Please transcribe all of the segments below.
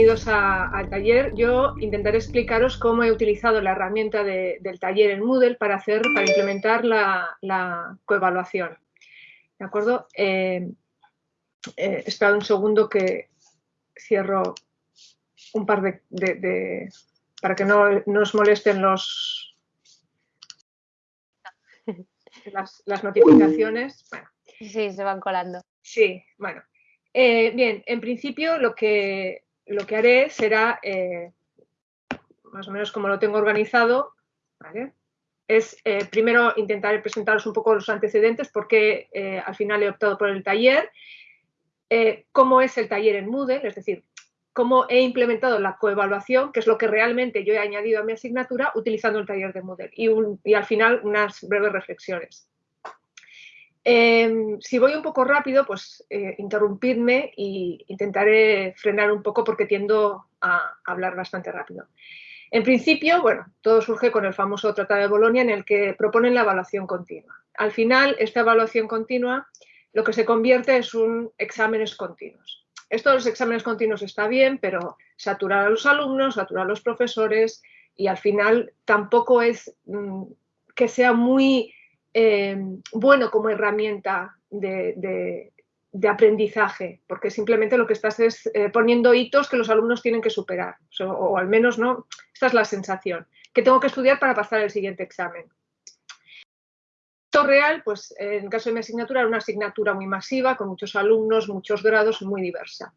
bienvenidos al taller. Yo intentaré explicaros cómo he utilizado la herramienta del taller en Moodle para, hacer, para implementar la, coevaluación. ¿De acuerdo? Eh, eh, espera un segundo que cierro un par de... para que no, nos molesten los, las, notificaciones. Sí, se van colando. Sí, bueno. Eh, bien, en principio lo que, lo que haré será, eh, más o menos como lo tengo organizado, es eh, primero intentar presentaros un poco los antecedentes, porque al final he optado por el taller, cómo es el taller en Moodle, es decir, cómo he implementado la coevaluación, que es lo que realmente yo he añadido a mi asignatura utilizando el taller de Moodle, y al final unas breves reflexiones. Em, si voy un poco rápido, pues eh, interrumpidme e intentaré frenar un poco porque tiendo a hablar bastante rápido. En principio, bueno, todo surge con el famoso Tratado de Bolonia en el que proponen la evaluación continua. Al final, esta evaluación continua lo que se convierte es un exámenes continuos. Esto de los exámenes continuos está bien, pero saturar a los alumnos, saturar a los profesores y al final tampoco es mm, que sea muy eh, bueno como herramienta de, aprendizaje, porque simplemente lo que estás es eh, poniendo hitos que los alumnos tienen que superar, o, al menos no, esta es la sensación, que tengo que estudiar para pasar el siguiente examen. Esto real, pues en el caso de mi asignatura, era una asignatura muy masiva, con muchos alumnos, muchos grados, muy diversa.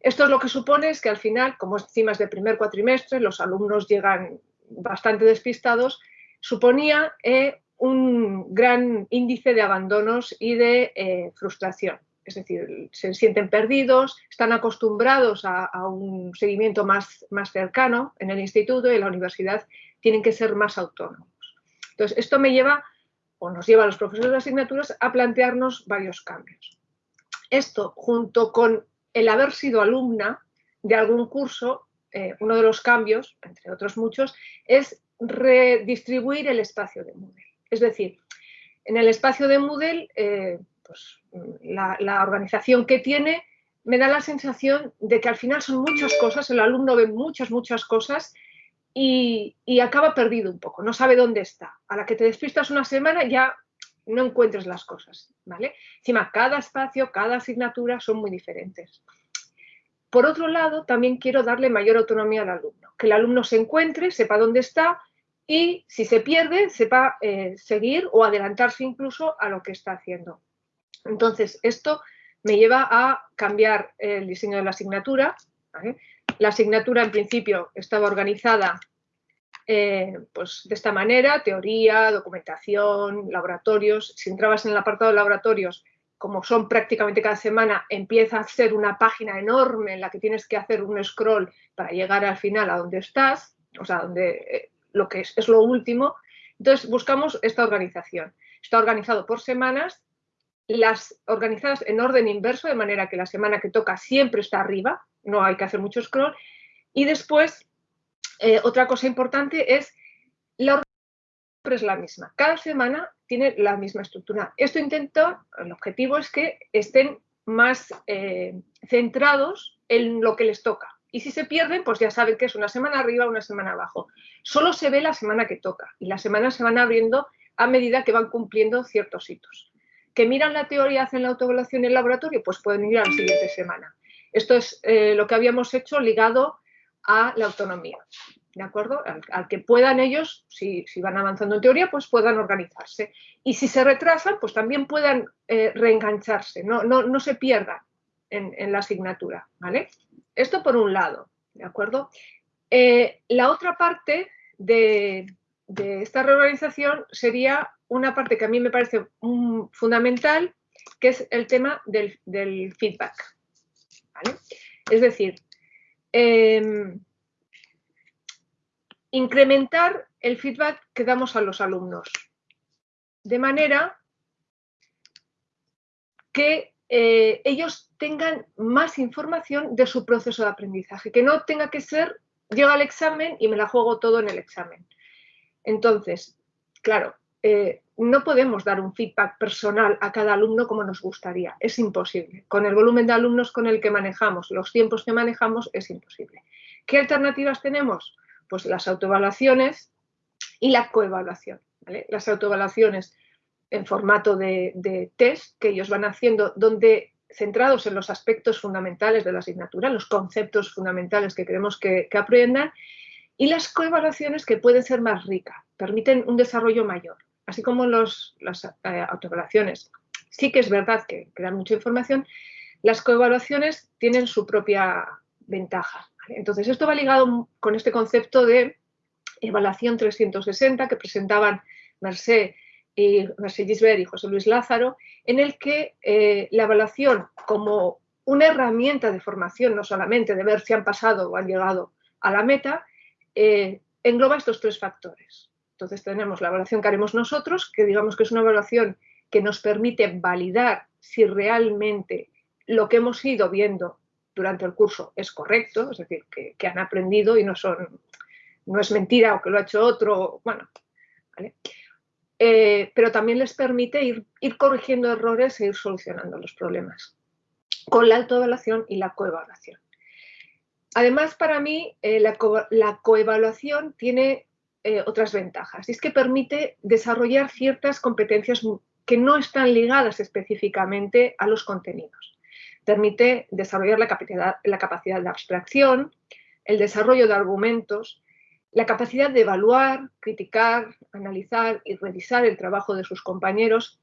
Esto es lo que supone es que al final, como encima es de primer cuatrimestre, los alumnos llegan bastante despistados, suponía eh, un gran índice de abandonos y de eh, frustración. Es decir, se sienten perdidos, están acostumbrados a, un seguimiento más, más, cercano en el instituto y en la universidad tienen que ser más autónomos. Entonces, esto me lleva, o nos lleva a los profesores de asignaturas, a plantearnos varios cambios. Esto, junto con el haber sido alumna de algún curso, eh, uno de los cambios, entre otros muchos, es redistribuir el espacio de Moodle. Es decir, en el espacio de Moodle, eh, pues, la, organización que tiene me da la sensación de que al final son muchas cosas, el alumno ve muchas, muchas cosas y, acaba perdido un poco, no sabe dónde está. A la que te despistas una semana ya no encuentres las cosas, ¿vale? Encima, cada espacio, cada asignatura son muy diferentes. Por otro lado, también quiero darle mayor autonomía al alumno, que el alumno se encuentre, sepa dónde está y si se pierde, sepa eh, seguir o adelantarse incluso a lo que está haciendo. Entonces, esto me lleva a cambiar el diseño de la asignatura. La asignatura, en principio, estaba organizada eh, pues, de esta manera, teoría, documentación, laboratorios. Si entrabas en el apartado de laboratorios, como son prácticamente cada semana, empieza a ser una página enorme en la que tienes que hacer un scroll para llegar al final a donde estás, o sea, donde eh, lo que es, es lo último. Entonces buscamos esta organización. Está organizado por semanas, las organizadas en orden inverso, de manera que la semana que toca siempre está arriba, no hay que hacer mucho scroll. Y después, eh, otra cosa importante es la organización es la misma. Cada semana tiene la misma estructura. Esto intento, el objetivo es que estén más eh, centrados en lo que les toca. Y si se pierden, pues ya saben que es una semana arriba, una semana abajo. Solo se ve la semana que toca y las semanas se van abriendo a medida que van cumpliendo ciertos hitos. Que miran la teoría, hacen la autoevaluación en el laboratorio, pues pueden ir a la siguiente semana. Esto es eh, lo que habíamos hecho ligado a la autonomía, ¿de acuerdo? Al, que puedan ellos, si, van avanzando en teoría, pues puedan organizarse. Y si se retrasan, pues también puedan eh, reengancharse, no, no, se pierdan en, en la asignatura, ¿vale? Esto por un lado, ¿de acuerdo? Eh, la otra parte de, esta reorganización sería una parte que a mí me parece fundamental, que es el tema del, feedback. Es decir, em, incrementar el feedback que damos a los alumnos, de manera que eh, ellos tengan más información de su proceso de aprendizaje, que no tenga que ser, llega al examen y me la juego todo en el examen. Entonces, claro, eh, no podemos dar un feedback personal a cada alumno como nos gustaría, es imposible. Con el volumen de alumnos con el que manejamos, los tiempos que manejamos, es imposible. ¿Qué alternativas tenemos? Pues las autoevaluaciones y la coevaluación. Las autoevaluaciones en formato de, test que ellos van haciendo, donde centrados en los aspectos fundamentales de la asignatura, los conceptos fundamentales que queremos que, aprendan, y las coevaluaciones que pueden ser más ricas, permiten un desarrollo mayor, así como las eh, autoevaluaciones. Sí que es verdad que, dan mucha información, las coevaluaciones tienen su propia ventaja. Entonces, esto va ligado con este concepto de evaluación 360 que presentaban Mercé y Mercé Gisbert y José Luis Lázaro, en el que eh, la evaluación como una herramienta de formación, no solamente de ver si han pasado o han llegado a la meta, eh, engloba estos tres factores. Entonces tenemos la evaluación que haremos nosotros, que digamos que es una evaluación que nos permite validar si realmente lo que hemos ido viendo durante el curso es correcto, es decir, que, que han aprendido y no son no es mentira o que lo ha hecho otro, bueno, eh, pero también les permite ir, corrigiendo errores e ir solucionando los problemas con la autoevaluación y la coevaluación. Además, para mí, eh, la, coevaluación tiene eh, otras ventajas es que permite desarrollar ciertas competencias que no están ligadas específicamente a los contenidos. Permite desarrollar la capacidad, la capacidad de abstracción, el desarrollo de argumentos, la capacidad de evaluar, criticar, analizar y revisar el trabajo de sus compañeros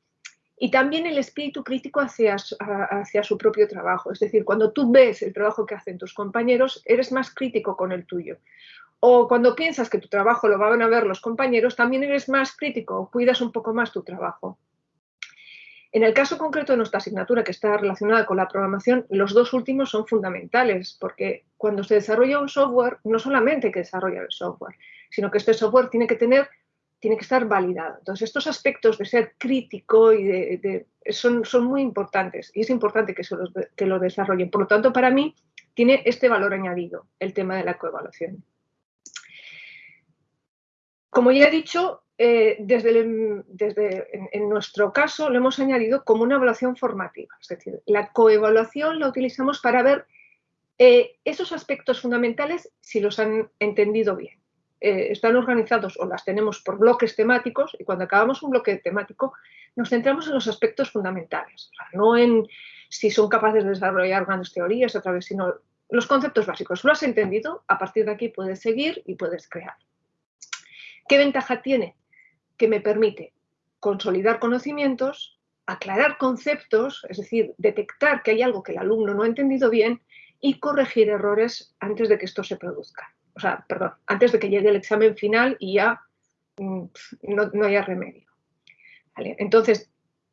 y también el espíritu crítico hacia, hacia, su propio trabajo. Es decir, cuando tú ves el trabajo que hacen tus compañeros, eres más crítico con el tuyo. O cuando piensas que tu trabajo lo van a ver los compañeros, también eres más crítico, cuidas un poco más tu trabajo. En el caso concreto de nuestra asignatura, que está relacionada con la programación, los dos últimos son fundamentales, porque cuando se desarrolla un software, no solamente hay que desarrollar el software, sino que este software tiene que tener, tiene que estar validado. Entonces, estos aspectos de ser crítico y de, son, son, muy importantes y es importante que, se los, que lo desarrollen. Por lo tanto, para mí, tiene este valor añadido, el tema de la coevaluación. Como ya he dicho, eh, desde, en, nuestro caso lo hemos añadido como una evaluación formativa. Es decir, la coevaluación la utilizamos para ver eh, esos aspectos fundamentales si los han entendido bien. Eh, están organizados o las tenemos por bloques temáticos y cuando acabamos un bloque temático nos centramos en los aspectos fundamentales, no en si son capaces de desarrollar grandes teorías a través, sino los conceptos básicos. Lo has entendido, a partir de aquí puedes seguir y puedes crear. ¿Qué ventaja tiene? Que me permite consolidar conocimientos, aclarar conceptos, es decir, detectar que hay algo que el alumno no ha entendido bien y corregir errores antes de que esto se produzca. O sea, perdón, antes de que llegue el examen final y ya mm, no, haya remedio. Entonces,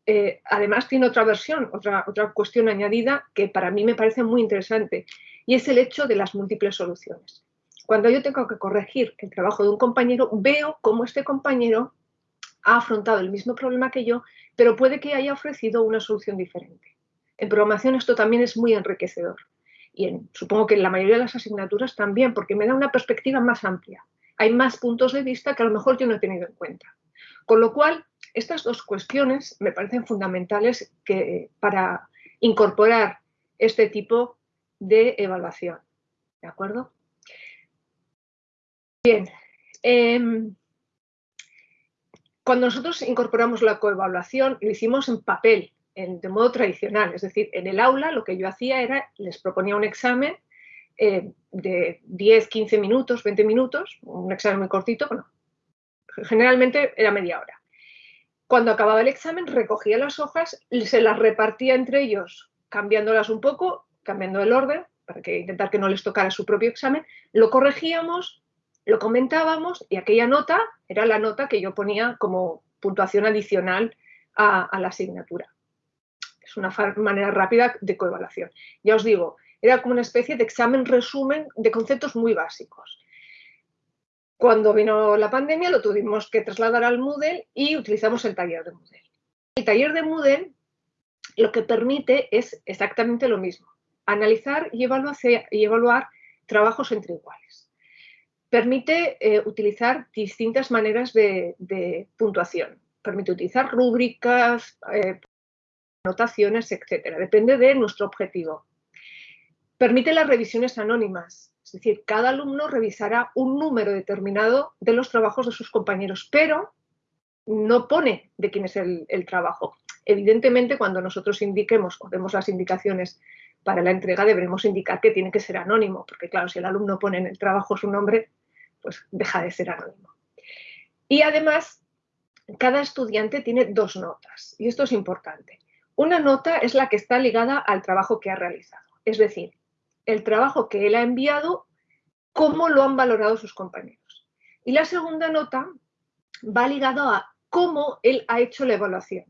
eh, además tiene otra versión, otra, otra cuestión añadida que para mí me parece muy interesante y es el hecho de las múltiples soluciones. Cuando yo tengo que corregir el trabajo de un compañero, veo cómo este compañero ha afrontado el mismo problema que yo, pero puede que haya ofrecido una solución diferente. En programación esto también es muy enriquecedor y supongo que en la mayoría de las asignaturas también, porque me da una perspectiva más amplia. Hay más puntos de vista que a lo mejor yo no he tenido en cuenta. Con lo cual, estas dos cuestiones me parecen fundamentales que, para incorporar este tipo de evaluación. ¿De acuerdo? Bien. Em, cuando nosotros incorporamos la coevaluación, lo hicimos en papel, de modo tradicional. Es decir, en el aula lo que yo hacía era, les proponía un examen eh, de 10, 15 minutos, 20 minutos, un examen muy cortito, generalmente era media hora. Cuando acababa el examen, recogía las hojas, se las repartía entre ellos, cambiándolas un poco, cambiando el orden, para que intentar que no les tocara su propio examen, lo corregíamos lo comentábamos y aquella nota era la nota que yo ponía como puntuación adicional a, la asignatura. Es una manera rápida de coevaluación. Ya os digo, era como una especie de examen resumen de conceptos muy básicos. Cuando vino la pandemia lo tuvimos que trasladar al Moodle y utilizamos el taller de Moodle. El taller de Moodle lo que permite es exactamente lo mismo, analizar y evaluar trabajos entre iguales permite eh, utilizar distintas maneras de, puntuación. permite utilizar rúbricas, eh, anotaciones, etcétera. Depende de nuestro objetivo. Permite las revisiones anónimas, es decir, cada alumno revisará un número determinado de los trabajos de sus compañeros, pero no pone de quién es el, trabajo. Evidentemente, cuando nosotros indiquemos o demos las indicaciones para la entrega, deberemos indicar que tiene que ser anónimo, porque claro, si el alumno pone en el trabajo su nombre, pues deja de ser anónimo. Y además, cada estudiante tiene dos notas, y esto es importante. Una nota es la que está ligada al trabajo que ha realizado, es decir, el trabajo que él ha enviado, cómo lo han valorado sus compañeros. Y la segunda nota va ligado a cómo él ha hecho la evaluación.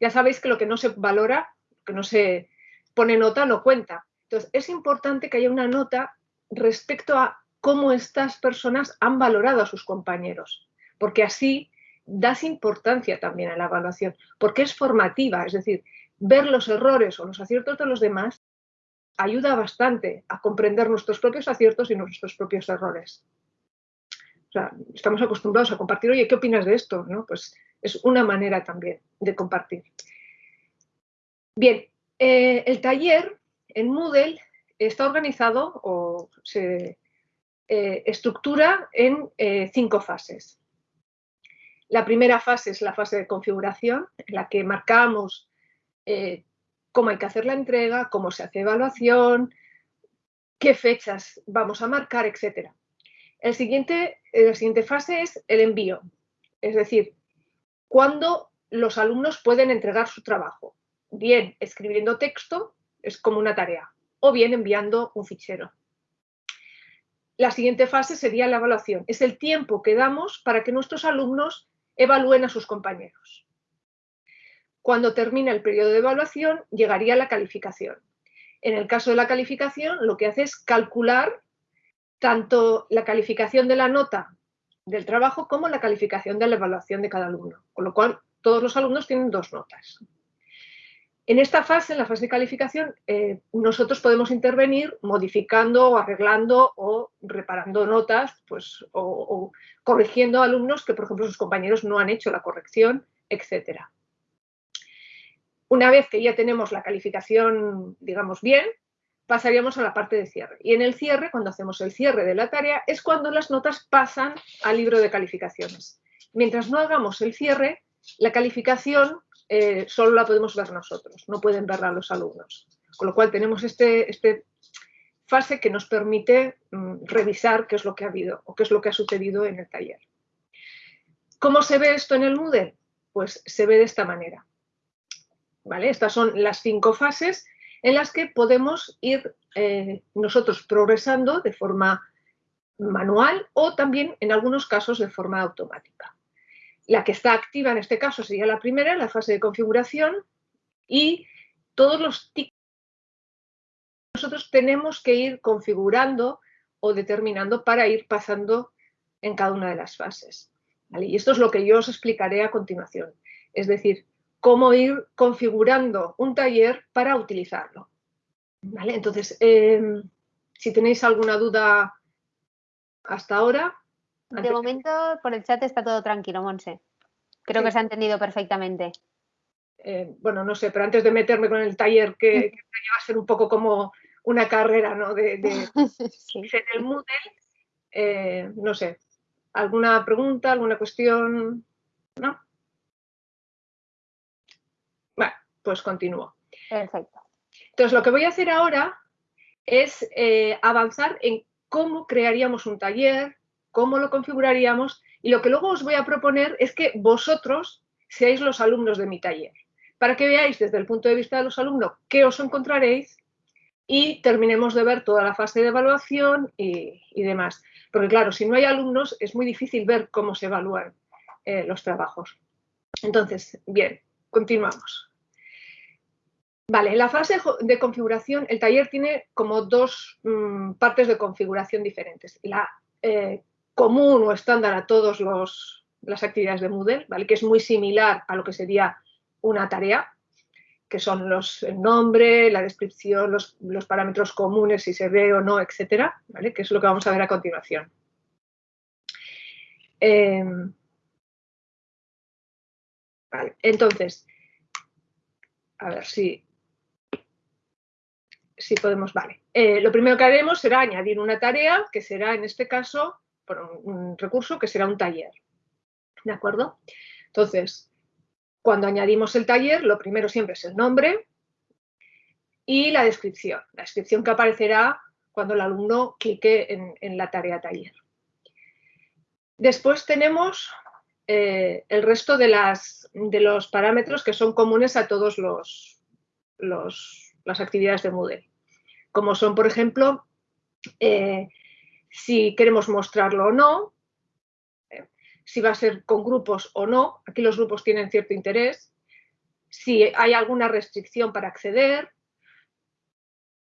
Ya sabéis que lo que no se valora, que no se pone nota, no cuenta. Entonces, es importante que haya una nota respecto a cómo estas personas han valorado a sus compañeros, porque así das importancia también a la evaluación, porque es formativa, es decir, ver los errores o los aciertos de los demás ayuda bastante a comprender nuestros propios aciertos y nuestros propios errores. Estamos acostumbrados a compartir, oye, ¿qué opinas de esto? ¿No? Pues es una manera también de compartir. Bien, eh, el taller en Moodle está organizado o se eh, estructura en eh, cinco fases. La primera fase es la fase de configuración, en la que marcamos cómo hay que hacer la entrega, cómo se hace evaluación, qué fechas vamos a marcar, etc. El siguiente, la siguiente fase es el envío, es decir, cuándo los alumnos pueden entregar su trabajo, bien escribiendo texto, es como una tarea, o bien enviando un fichero. La siguiente fase sería la evaluación, es el tiempo que damos para que nuestros alumnos evalúen a sus compañeros. Cuando termina el periodo de evaluación, llegaría la calificación. En el caso de la calificación, lo que hace es calcular tanto la calificación de la nota del trabajo como la calificación de la evaluación de cada alumno, con lo cual todos los alumnos tienen dos notas. En esta fase, en la fase de calificación, eh, nosotros podemos intervenir modificando o arreglando o reparando notas pues, o, o, corrigiendo alumnos que, por ejemplo, sus compañeros no han hecho la corrección, etcétera. Una vez que ya tenemos la calificación, digamos, bien, pasaríamos a la parte de cierre. Y en el cierre, cuando hacemos el cierre de la tarea, es cuando las notas pasan al libro de calificaciones. Mientras no hagamos el cierre, la calificación eh, solo la podemos ver nosotros, no pueden verla los alumnos. Con lo cual tenemos este, este fase que nos permite mm, revisar qué es lo que ha habido o qué es lo que ha sucedido en el taller. ¿Cómo se ve esto en el Moodle? Pues se ve de esta manera. Estas son las cinco fases en las que podemos ir eh, nosotros progresando de forma manual o también en algunos casos de forma automática. La que está activa en este caso sería la primera, la fase de configuración y todos los tics nosotros tenemos que ir configurando o determinando para ir pasando en cada una de las fases. Y esto es lo que yo os explicaré a continuación. Es decir, cómo ir configurando un taller para utilizarlo. Entonces, em, si tenéis alguna duda hasta ahora. De momento, por el chat está todo tranquilo, Monse. Creo que se ha entendido perfectamente. Eh, bueno, no sé, pero antes de meterme con el taller, que, que va a ser un poco como una carrera ¿no? de, de en el Moodle, eh, no sé, ¿alguna pregunta, alguna cuestión? ¿No? pues continúo. Perfecto. Entonces, lo que voy a hacer ahora es eh, avanzar en cómo crearíamos un taller, cómo lo configuraríamos y lo que luego os voy a proponer es que vosotros seáis los alumnos de mi taller, para que veáis desde el punto de vista de los alumnos qué os encontraréis y terminemos de ver toda la fase de evaluación y, demás. Porque claro, si no hay alumnos es muy difícil ver cómo se evalúan eh, los trabajos. Entonces, bien, continuamos. Vale, en la fase de configuración, el taller tiene como dos mm, partes de configuración diferentes. La eh, común o estándar a todas las actividades de Moodle, ¿vale? que es muy similar a lo que sería una tarea, que son los, el nombre, la descripción, los, parámetros comunes, si se ve o no, etcétera, ¿vale? que es lo que vamos a ver a continuación. Em, entonces, a ver si, si podemos, vale. Eh, lo primero que haremos será añadir una tarea, que será en este caso un recurso que será un taller. ¿De acuerdo? Entonces, cuando añadimos el taller, lo primero siempre es el nombre y la descripción. La descripción que aparecerá cuando el alumno clique en, la tarea taller. Después tenemos eh, el resto de, las, de, los parámetros que son comunes a todas los, las actividades de Moodle, como son, por ejemplo, eh, si queremos mostrarlo o no, eh, si va a ser con grupos o no, aquí los grupos tienen cierto interés, si hay alguna restricción para acceder,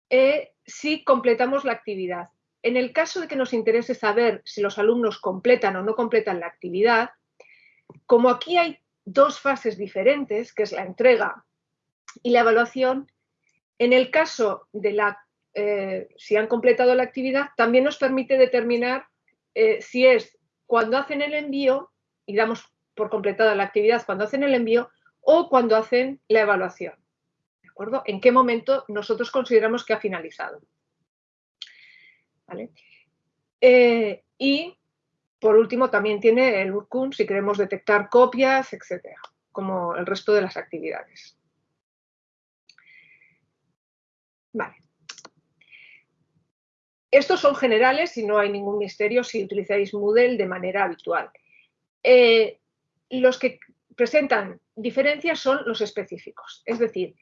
eh, si completamos la actividad. En el caso de que nos interese saber si los alumnos completan o no completan la actividad, como aquí hay dos fases diferentes, que es la entrega y la evaluación, en el caso de la, eh, si han completado la actividad, también nos permite determinar eh, si es cuando hacen el envío, y damos por completada la actividad cuando hacen el envío, o cuando hacen la evaluación. ¿De acuerdo? ¿En qué momento nosotros consideramos que ha finalizado? Eh, y, por último, también tiene el URCUN si queremos detectar copias, etcétera, como el resto de las actividades. Vale. Estos son generales y no hay ningún misterio si utilizáis Moodle de manera habitual. Eh, los que presentan diferencias son los específicos, es decir,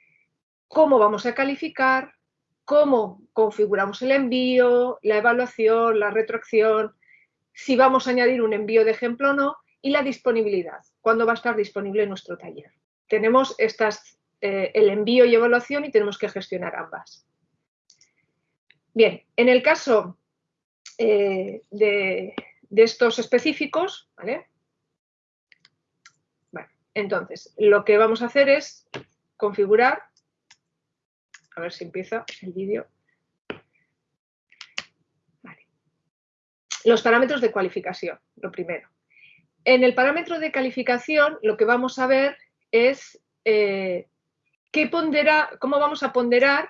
cómo vamos a calificar, cómo configuramos el envío, la evaluación, la retroacción, si vamos a añadir un envío de ejemplo o no, y la disponibilidad, cuándo va a estar disponible nuestro taller. Tenemos eh, el envío y evaluación y tenemos que gestionar ambas. Bien, en el caso eh, de, estos específicos, entonces, lo que vamos a hacer es configurar, a ver si empieza el vídeo. Los parámetros de cualificación, lo primero. En el parámetro de calificación, lo que vamos a ver es eh, cómo vamos a ponderar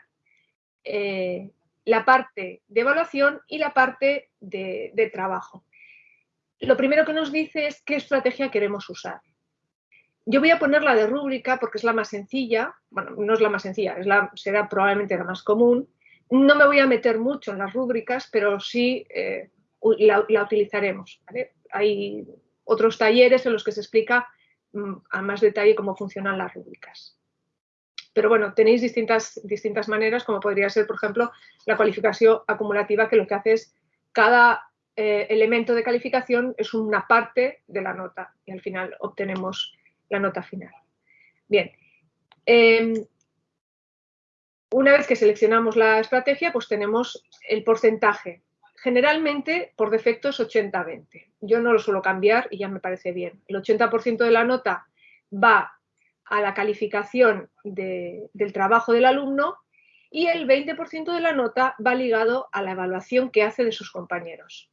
eh, la parte de evaluación y la parte de, trabajo. Lo primero que nos dice es qué estrategia queremos usar. Yo voy a poner la de rúbrica porque es la más sencilla, bueno, no es la más sencilla, será probablemente la más común. No me voy a meter mucho en las rúbricas, pero sí eh, la, utilizaremos. Hay otros talleres en los que se explica mm, a más detalle cómo funcionan las rúbricas. Pero bueno, tenéis distintas, distintas maneras, como podría ser, por ejemplo, la cualificación acumulativa, que lo que hace es cada eh, elemento de calificación es una parte de la nota y al final obtenemos la nota final. Bien, em, una vez que seleccionamos la estrategia, pues tenemos el porcentaje. Generalmente, por defecto, es 80-20. Yo no lo suelo cambiar y ya me parece bien. El 80% de la nota va a la calificación del trabajo del alumno y el 20% de la nota va ligado a la evaluación que hace de sus compañeros.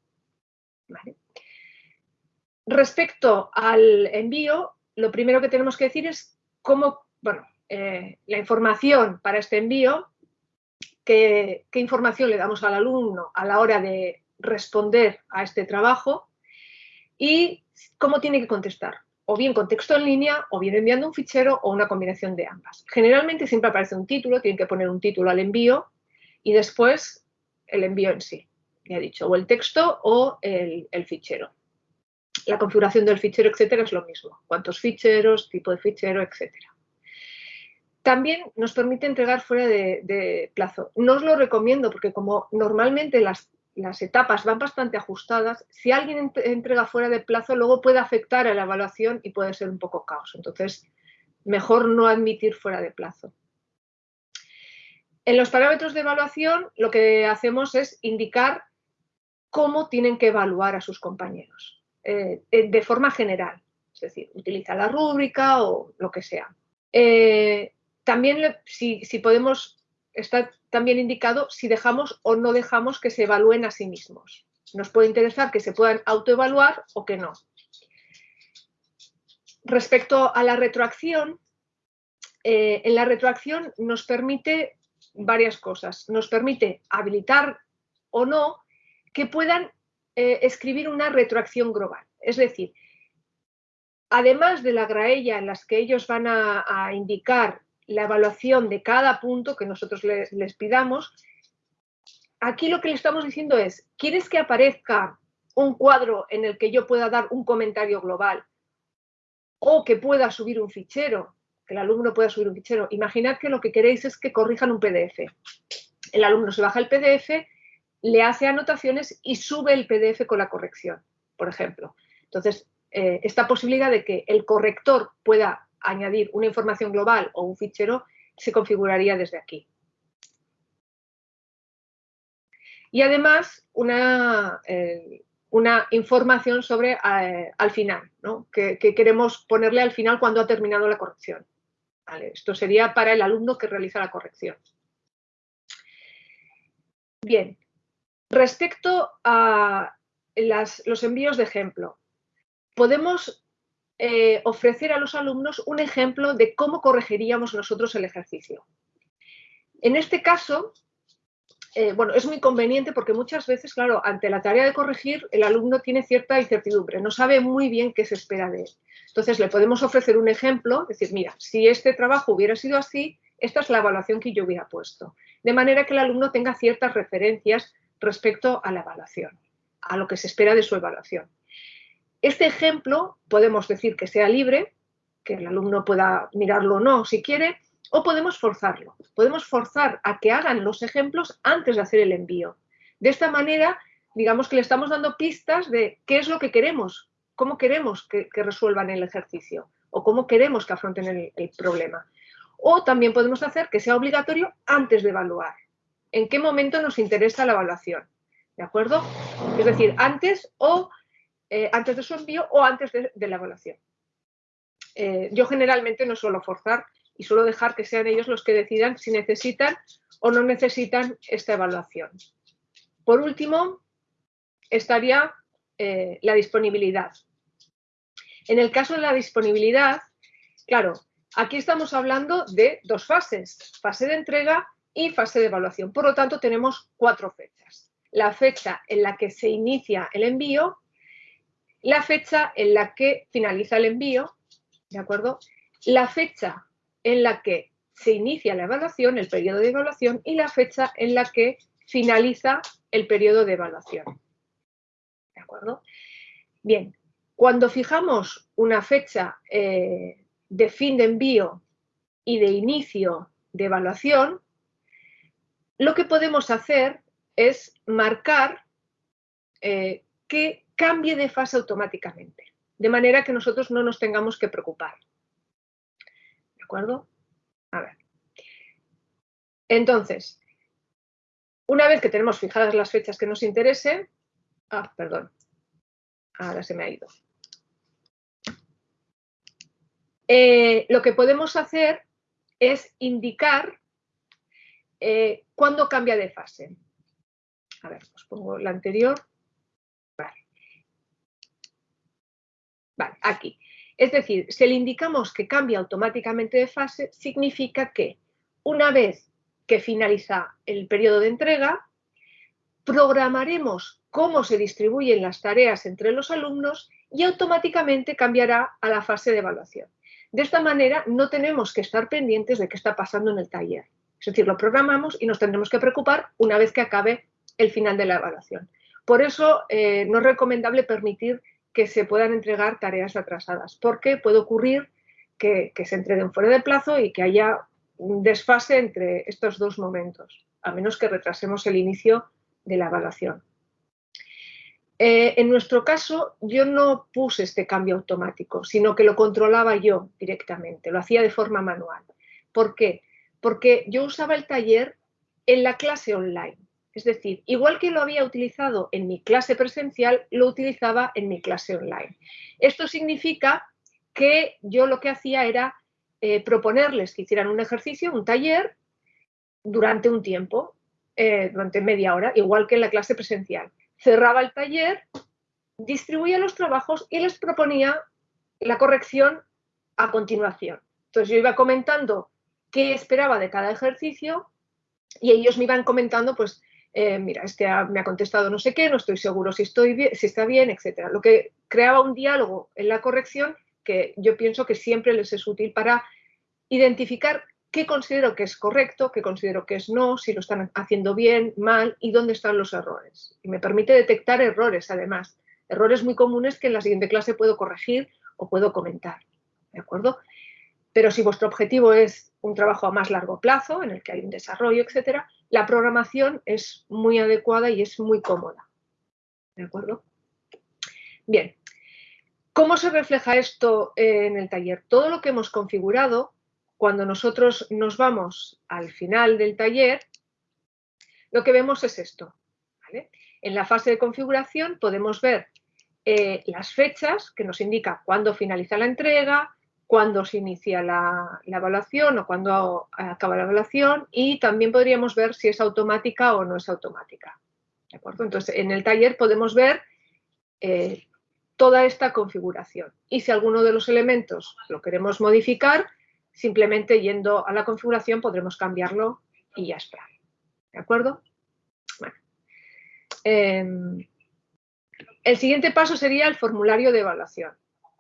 Respecto al envío, lo primero que tenemos que decir es cómo, bueno, eh, la información para este envío, qué información le damos al alumno a la hora de responder a este trabajo y cómo tiene que contestar o bien con texto en línea, o bien enviando un fichero o una combinación de ambas. Generalmente siempre aparece un título, tienen que poner un título al envío y después el envío en sí, ya he dicho, o el texto o el, fichero. La configuración del fichero, etcétera, es lo mismo. Cuántos ficheros, tipo de fichero, etcétera. También nos permite entregar fuera de, de, plazo. No os lo recomiendo porque como normalmente las las etapas van bastante ajustadas, si alguien entrega fuera de plazo, luego puede afectar a la evaluación y puede ser un poco caos. Entonces, mejor no admitir fuera de plazo. En los parámetros de evaluación, lo que hacemos es indicar cómo tienen que evaluar a sus compañeros, eh, de forma general. Es decir, utiliza la rúbrica o lo que sea. Eh, también, si, si podemos está también indicado si dejamos o no dejamos que se evalúen a sí mismos. Nos puede interesar que se puedan autoevaluar o que no. respecto a la retroacción, eh, en la retroacción nos permite varias cosas. Nos permite habilitar o no que puedan eh, escribir una retroacción global. Es decir, además de la graella en las que ellos van a, indicar la evaluación de cada punto que nosotros les pidamos, aquí lo que le estamos diciendo es, ¿quieres que aparezca un cuadro en el que yo pueda dar un comentario global o que pueda subir un fichero, que el alumno pueda subir un fichero? Imaginad que lo que queréis es que corrijan un PDF. El alumno se baja el PDF, le hace anotaciones y sube el PDF con la corrección, por ejemplo. Entonces, eh, esta posibilidad de que el corrector pueda añadir una información global o un fichero se configuraría desde aquí. y además una, eh, una información sobre eh, al final, ¿no? que, queremos ponerle al final cuando ha terminado la corrección. Esto sería para el alumno que realiza la corrección. Bien, respecto a los envíos de ejemplo, podemos eh, ofrecer a los alumnos un ejemplo de cómo corregiríamos nosotros el ejercicio. En este caso, eh, bueno, es muy conveniente porque muchas veces, claro, ante la tarea de corregir, el alumno tiene cierta incertidumbre, no sabe muy bien qué se espera de él. Entonces, le podemos ofrecer un ejemplo, decir, mira, si este trabajo hubiera sido así, esta es la evaluación que yo hubiera puesto. De manera que el alumno tenga ciertas referencias respecto a la evaluación, a lo que se espera de su evaluación. Este ejemplo podemos decir que sea libre, que el alumno pueda mirarlo o no si quiere, o podemos forzarlo. Podemos forzar a que hagan los ejemplos antes de hacer el envío. De esta manera, digamos que le estamos dando pistas de qué es lo que queremos, cómo queremos que, resuelvan el ejercicio o cómo queremos que afronten el, problema. O también podemos hacer que sea obligatorio antes de evaluar. ¿En qué momento nos interesa la evaluación? ¿De acuerdo? Es decir, antes o eh, antes de su envío o antes de, la evaluación. Eh, yo generalmente no suelo forzar y suelo dejar que sean ellos los que decidan si necesitan o no necesitan esta evaluación. Por último, estaría eh, la disponibilidad. En el caso de la disponibilidad, claro, aquí estamos hablando de dos fases, fase de entrega y fase de evaluación. Por lo tanto, tenemos cuatro fechas. La fecha en la que se inicia el envío, la fecha en la que finaliza el envío, ¿de acuerdo? La fecha en la que se inicia la evaluación, el periodo de evaluación, y la fecha en la que finaliza el periodo de evaluación. ¿De acuerdo? Bien, cuando fijamos una fecha eh, de fin de envío y de inicio de evaluación, lo que podemos hacer es marcar eh, que cambie de fase automáticamente, de manera que nosotros no nos tengamos que preocupar acuerdo? A ver. Entonces, una vez que tenemos fijadas las fechas que nos interesen, ah, perdón, ahora se me ha ido. Eh, lo que podemos hacer es indicar eh, cuándo cambia de fase. A ver, os pongo la anterior. Vale. Vale, aquí. Es decir, si le indicamos que cambia automáticamente de fase, significa que una vez que finaliza el periodo de entrega, programaremos cómo se distribuyen las tareas entre los alumnos y automáticamente cambiará a la fase de evaluación. De esta manera no tenemos que estar pendientes de qué está pasando en el taller. Es decir, lo programamos y nos tendremos que preocupar una vez que acabe el final de la evaluación. Por eso eh, no es recomendable permitir que se puedan entregar tareas atrasadas, porque puede ocurrir que, se entreguen fuera de plazo y que haya un desfase entre estos dos momentos, a menos que retrasemos el inicio de la evaluación. Eh, en nuestro caso, yo no puse este cambio automático, sino que lo controlaba yo directamente, lo hacía de forma manual. ¿Por qué? Porque yo usaba el taller en la clase online. Es decir, igual que lo había utilizado en mi clase presencial, lo utilizaba en mi clase online. Esto significa que yo lo que hacía era eh, proponerles que hicieran un ejercicio, un taller, durante un tiempo, eh, durante media hora, igual que en la clase presencial. Cerraba el taller, distribuía los trabajos y les proponía la corrección a continuación. Entonces yo iba comentando qué esperaba de cada ejercicio y ellos me iban comentando, pues, eh, mira, este me ha contestado no sé qué, no estoy seguro si, está bien, etcétera. Lo que creaba un diálogo en la corrección que yo pienso que siempre les es útil para identificar qué considero que es correcto, qué considero que es no, si lo están haciendo bien, mal y dónde están los errores. Y me permite detectar errores, además. Errores muy comunes que en la siguiente clase puedo corregir o puedo comentar. ¿De acuerdo? Pero si vuestro objetivo es un trabajo a más largo plazo, en el que hay un desarrollo, etcétera, la programación es muy adecuada y es muy cómoda. ¿De acuerdo? Bien. ¿Cómo se refleja esto en el taller? Todo lo que hemos configurado, cuando nosotros nos vamos al final del taller, lo que vemos es esto. En la fase de configuración podemos ver eh, las fechas que nos indica cuándo finaliza la entrega, cuándo se inicia la, evaluación o cuándo acaba la evaluación y también podríamos ver si es automática o no es automática. ¿De acuerdo? Entonces, en el taller podemos ver eh, toda esta configuración y si alguno de los elementos lo queremos modificar, simplemente yendo a la configuración podremos cambiarlo y ya está. ¿De acuerdo? Em, el siguiente paso sería el formulario de evaluación.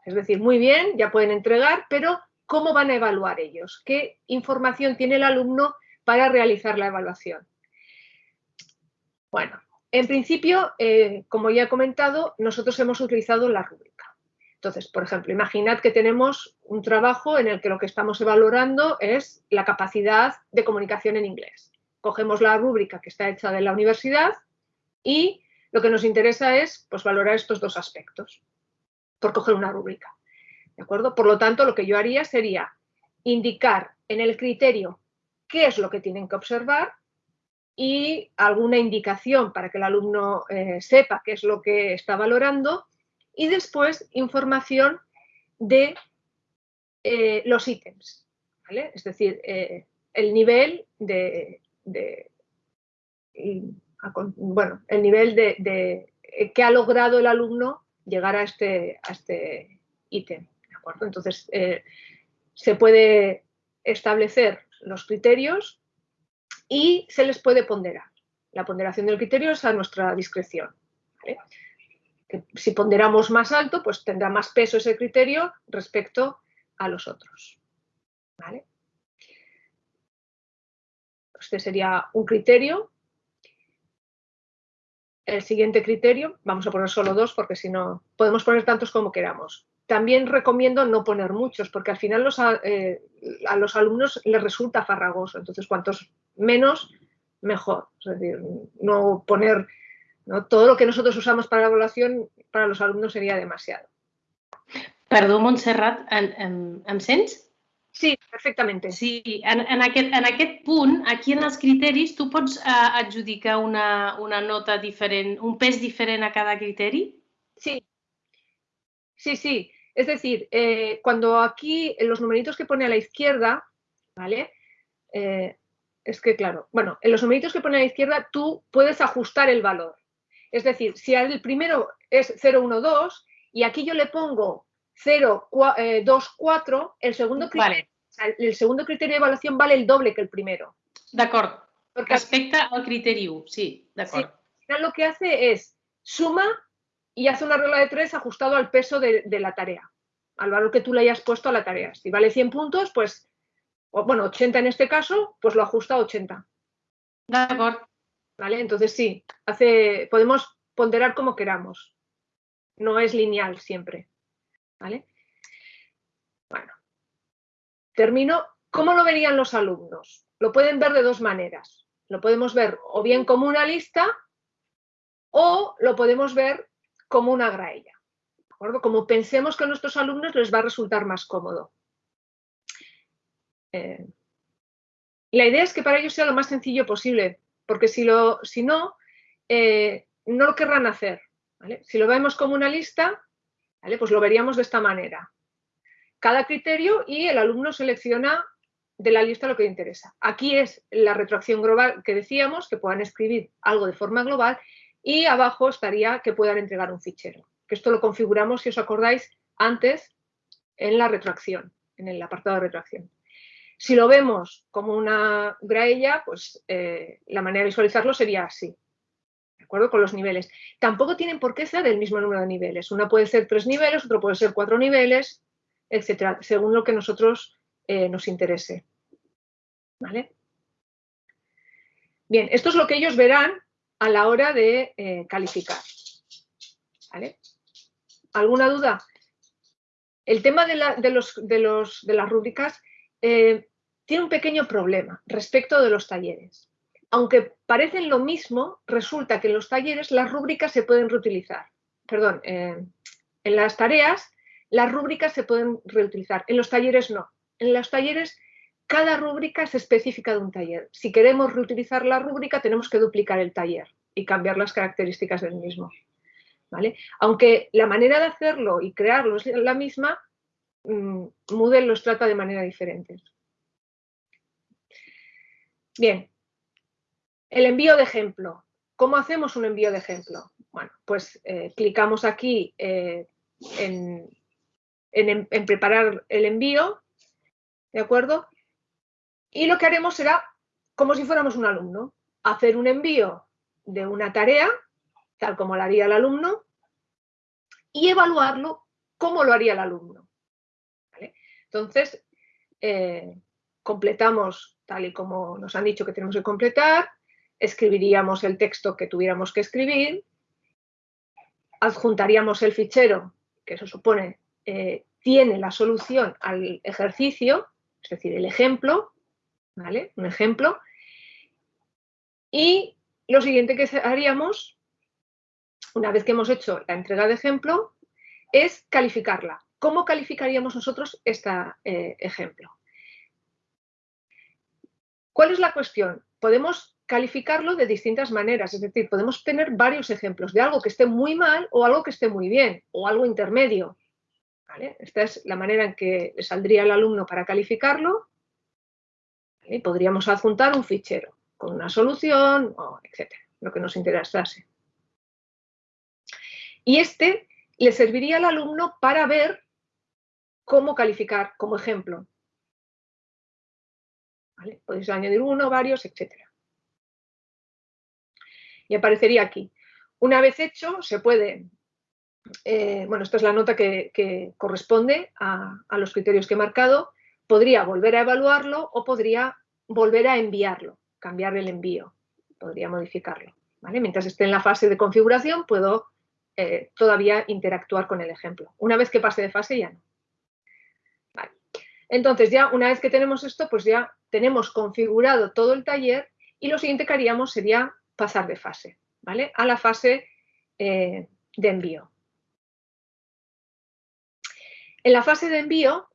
Es decir, muy bien, ya pueden entregar, pero ¿cómo van a evaluar ellos? ¿Qué información tiene el alumno para realizar la evaluación? Bueno, en principio, eh, como ya he comentado, nosotros hemos utilizado la rúbrica. Entonces, por ejemplo, imaginad que tenemos un trabajo en el que lo que estamos evaluando es la capacidad de comunicación en inglés. Cogemos la rúbrica que está hecha de la universidad y lo que nos interesa es pues, valorar estos dos aspectos por coger una rúbrica. ¿De acuerdo? Por lo tanto, lo que yo haría sería indicar en el criterio qué es lo que tienen que observar y alguna indicación para que el alumno eh, sepa qué es lo que está valorando y después información de eh, los ítems, Es decir, eh, el nivel de, bueno, el nivel de, que ha logrado el alumno llegar a este, a este ítem. Entonces, eh, se puede establecer los criterios y se les puede ponderar. La ponderación del criterio es a nuestra discreción. Si ponderamos más alto, pues tendrá más peso ese criterio respecto a los otros. Este sería un criterio el siguiente criterio, vamos a poner solo dos porque si no, podemos poner tantos como queramos. También recomiendo no poner muchos porque al final eh, a los alumnos les resulta farragoso, entonces cuantos menos, mejor. Es decir, no poner todo lo que nosotros usamos para la evaluación para los alumnos sería demasiado. Perdón, Montserrat, en em, Sí, perfectamente. Sí, en, en, aquest, en aquí en els criteris, tu pots uh, adjudicar una, una nota diferent, un pes diferent a cada criteri? Sí, sí, sí. Es decir, eh, cuando aquí en los numeritos que pone a la izquierda, ¿vale? Eh, es que, claro, bueno, en los numeritos que pone a la izquierda tú puedes ajustar el valor. Es decir, si el primero es 0, 1, 2 y aquí yo le pongo 0, 2, 4, el segundo criterio, el segundo criterio de evaluación vale el doble que el primero. De acuerdo. Respecte al criterio, sí, de acuerdo. al final lo que hace es suma y hace una regla de tres ajustado al peso de, la tarea, al valor que tú le hayas puesto a la tarea. Si vale 100 puntos, pues, bueno, 80 en este caso, pues lo ajusta a 80. De acuerdo. ¿Vale? Entonces sí, hace, podemos ponderar como queramos. No es lineal siempre. ¿Vale? Bueno, termino. ¿Cómo lo verían los alumnos? Lo pueden ver de dos maneras. Lo podemos ver o bien como una lista o lo podemos ver como una graella. ¿de acuerdo? Como pensemos que a nuestros alumnos les va a resultar más cómodo. Eh, la idea es que para ellos sea lo más sencillo posible, porque si, lo, si no, eh, no lo querrán hacer. Si lo vemos como una lista, pues lo veríamos de esta manera. Cada criterio y el alumno selecciona de la lista lo que le interesa. Aquí es la retroacción global que decíamos, que puedan escribir algo de forma global y abajo estaría que puedan entregar un fichero. Que esto lo configuramos, si os acordáis, antes en la retroacción. en el apartado de retroacción. Si lo vemos como una graella, pues eh, la manera de visualizarlo sería así, ¿de acuerdo? Con los niveles. Tampoco tienen por qué ser el mismo número de niveles. Una puede ser tres niveles, otro puede ser cuatro niveles, etcétera, según lo que nosotros eh, nos interese. ¿Vale? Bien, esto es lo que ellos verán a la hora de eh, calificar. ¿Vale? ¿Alguna duda? El tema de, las rúbricas eh, tiene un pequeño problema respecto de los talleres. Aunque parecen lo mismo, resulta que en los talleres las rúbricas se pueden reutilizar. Perdón, en las tareas las rúbricas se pueden reutilizar, en los talleres no. En los talleres cada rúbrica es específica de un taller. Si queremos reutilizar la rúbrica tenemos que duplicar el taller y cambiar las características del mismo. ¿vale? Aunque la manera de hacerlo y crearlo es la misma, mm, Moodle los trata de manera diferente. Bien, el envío de ejemplo. ¿Cómo hacemos un envío de ejemplo? Bueno, pues eh, clicamos aquí eh, en, preparar el envío, ¿de acuerdo? Y lo que haremos será, como si fuéramos un alumno, hacer un envío de una tarea, tal como la haría el alumno, y evaluarlo como lo haría el alumno. Entonces, eh, completamos tal y como nos han dicho que tenemos que completar, escribiríamos el texto que tuviéramos que escribir, adjuntaríamos el fichero, que eso supone eh, tiene la solución al ejercicio, es decir, el ejemplo, ¿vale? Un ejemplo. Y lo siguiente que haríamos, una vez que hemos hecho la entrega de ejemplo, es calificarla. ¿Cómo calificaríamos nosotros este ejemplo? ¿Cuál es la cuestión? Podemos calificarlo de distintas maneras, es decir, podemos tener varios ejemplos de algo que esté muy mal o algo que esté muy bien, o algo intermedio. Esta es la manera en que le saldría el alumno para calificarlo. Podríamos adjuntar un fichero con una solución, etcétera, lo que nos interesase. Y este le serviría al alumno para ver cómo calificar como ejemplo. Podéis añadir uno, varios, etcétera. Y aparecería aquí. Una vez hecho, se puede eh, bueno, esta es la nota que, corresponde a, los criterios que he marcado, podría volver a evaluarlo o podría volver a enviarlo, cambiar el envío, podría modificarlo. Mientras esté en la fase de configuración puedo eh, todavía interactuar con el ejemplo. Una vez que pase de fase ya no. Entonces ya una vez que tenemos esto, pues ya tenemos configurado todo el taller y lo siguiente que haríamos sería pasar de fase, ¿vale? A la fase eh, de envío. En la fase de envío,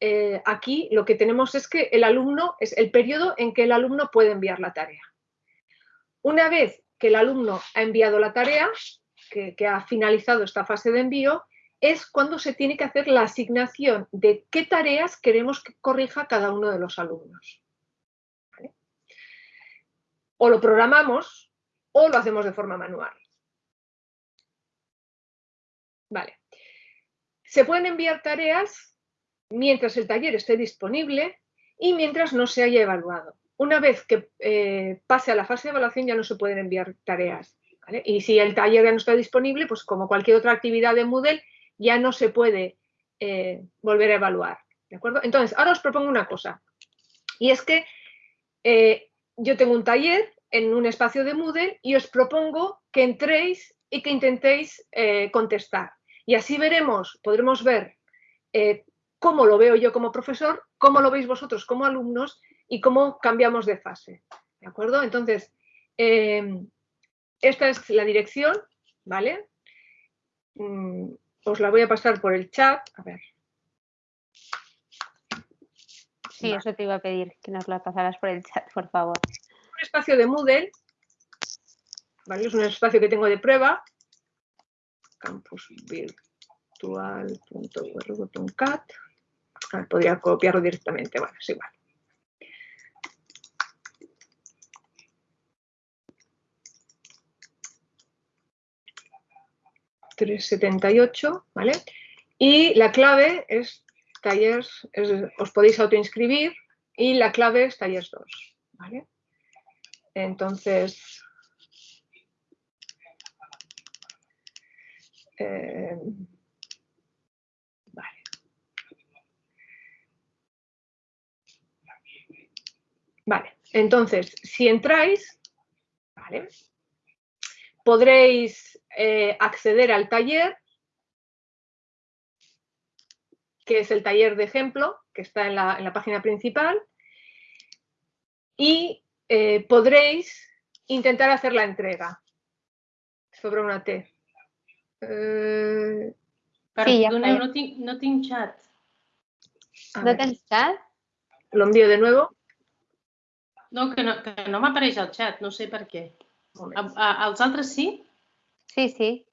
eh, aquí lo que tenemos es que el alumno es el periodo en que el alumno puede enviar la tarea. Una vez que el alumno ha enviado la tarea, que, ha finalizado esta fase de envío, es cuando se tiene que hacer la asignación de qué tareas queremos que corrija cada uno de los alumnos. O lo programamos o lo hacemos de forma manual. Vale. Se pueden enviar tareas mientras el taller esté disponible y mientras no se haya evaluado. Una vez que eh, pase a la fase de evaluación ya no se pueden enviar tareas. Y si el taller ya no está disponible, pues como cualquier otra actividad de Moodle, ya no se puede eh, volver a evaluar. ¿De acuerdo? Entonces, ahora os propongo una cosa. Y es que eh, yo tengo un taller en un espacio de Moodle y os propongo que entréis y que intentéis contestar. Y así veremos, podremos ver eh, cómo lo veo yo como profesor, cómo lo veis vosotros como alumnos y cómo cambiamos de fase. ¿De acuerdo? Entonces, em, esta es la dirección, ¿vale? Mm, os la voy a pasar por el chat. A ver. Sí, eso te iba a pedir, que nos la pasaras por el chat, por favor. Un espacio de Moodle, ¿vale? Es un espacio que tengo de prueba campusvirtual.cat. Podría copiarlo directamente, bueno, es igual. $378, ¿vale? Y la clave es Tallers, os podéis autoinscribir y la clave es Tallers 2. ¿vale? Entonces, eh, vale. Vale, entonces, si entráis, ¿vale? podréis eh, acceder al taller, que es el taller de ejemplo, que está en la, en la página principal, y eh, podréis intentar hacer la entrega sobre una T. Eh, Sí, fa- no no tinc xat. a No tens xat? lo envío de nuevo. No, que no, que no m'apareix el xat, no sé per què. Un A, a, altres sí? Sí, sí.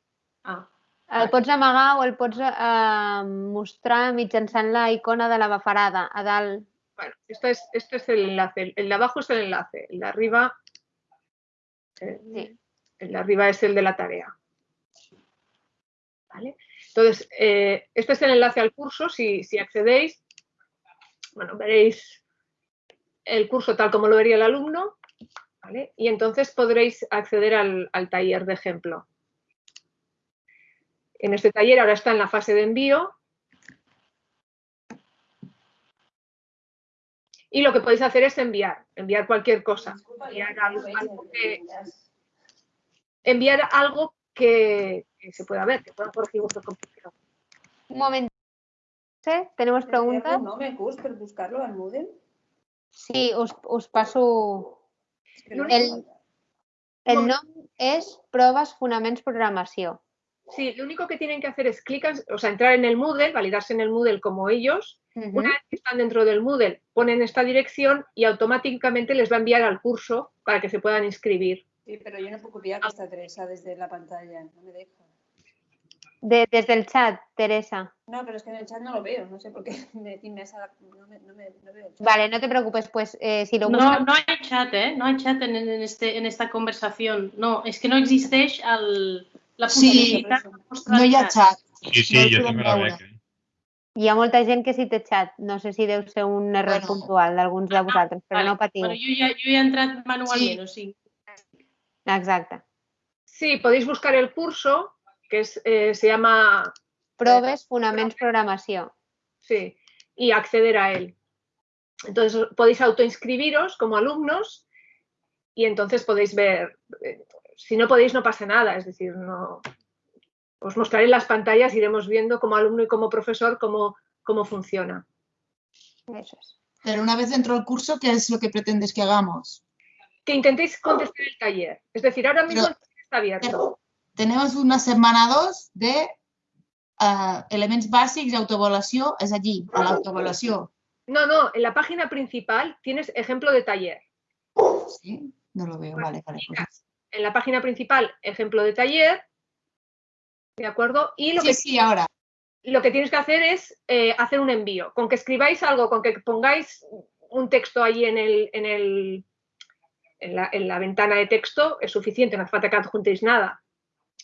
Ah, El pots amagar o el pots eh, mostrar mitjançant la icona de la bafarada a dalt. Bueno, esta es, este es el enlace. El, el de abajo es el enlace. El de arriba. eh, Sí. El de arriba es el de la tarea. ¿Vale? Entonces, eh, este es el enlace al curso. Si, si accedéis, bueno, veréis el curso tal como lo vería el alumno. ¿vale? Y entonces podréis acceder al, al taller de ejemplo. En este taller ahora está en la fase de envío. Y lo que podéis hacer es enviar, enviar cualquier cosa. Enviar algo, algo que, enviar algo que, que se pueda ver, que pueda corregir vuestro compañero. Un moment. Sí, ¿Tenemos preguntas? un nom, curs, per buscar-lo al Moodle? Sí, us, us passo... No El-. El No. nom és Proves Fonaments Programació. Sí, lo único que tienen que hacer es clicar, o sea, entrar en el Moodle, validarse en el Moodle como ellos. Una vez que están dentro del Moodle, ponen esta dirección y automáticamente les va a enviar al curso para que se puedan inscribir. Sí, però jo no puc copiar aquesta adreça des de la pantalla, no me deja. De, desde el chat, Teresa. No, pero es que en el chat no lo veo, no sé por qué me me esa- no, me, no, me, no veo el chat. Vale, no te preocupes, pues eh, si lo no, buscas... no hay chat, ¿eh? No hay chat en, en este, en esta conversación. No, es que no existeix el, la Sí, No hi ha xat. Sí, sí, No jo també la veure. veig. Eh? Hi ha molta gent que sí té xat. No sé si deu ser un error Bueno. puntual d'alguns de vosaltres, però no patiu. Bueno, jo, ja, jo he entrat manualment, o sigui... Exacte. Sí, podéis buscar el curso, que es, eh, se llama, Proves Fonaments Programació. sí, y acceder a él. Entonces podéis autoinscribiros como alumnos y entonces podéis ver, eh, si no podéis no pasa nada, es decir, no, os mostraré las pantallas, iremos viendo como alumno y como profesor cómo, cómo funciona. Eso es. Pero una vez dentro del curso, ¿qué es lo que pretendes que hagamos? Que intentéis contestar el taller, es decir, ahora mismo Pero- el taller está abierto. Tenemos una semana 2 de eh, elements bàsics i autoavaluació, és allí, a l'autoavaluació. No, no, en la página principal tienes ejemplo de taller. Sí? No lo veo, vale, vale. pues- En la página principal, ejemplo de taller, ¿de acuerdo? Y lo Sí, que sí, ahora. lo que tienes que hacer es eh, hacer un envío. Con que escribáis algo, con que pongáis un texto ahí en, el, en, el, en, la, en la ventana de texto es suficiente, no hace falta que adjuntéis nada.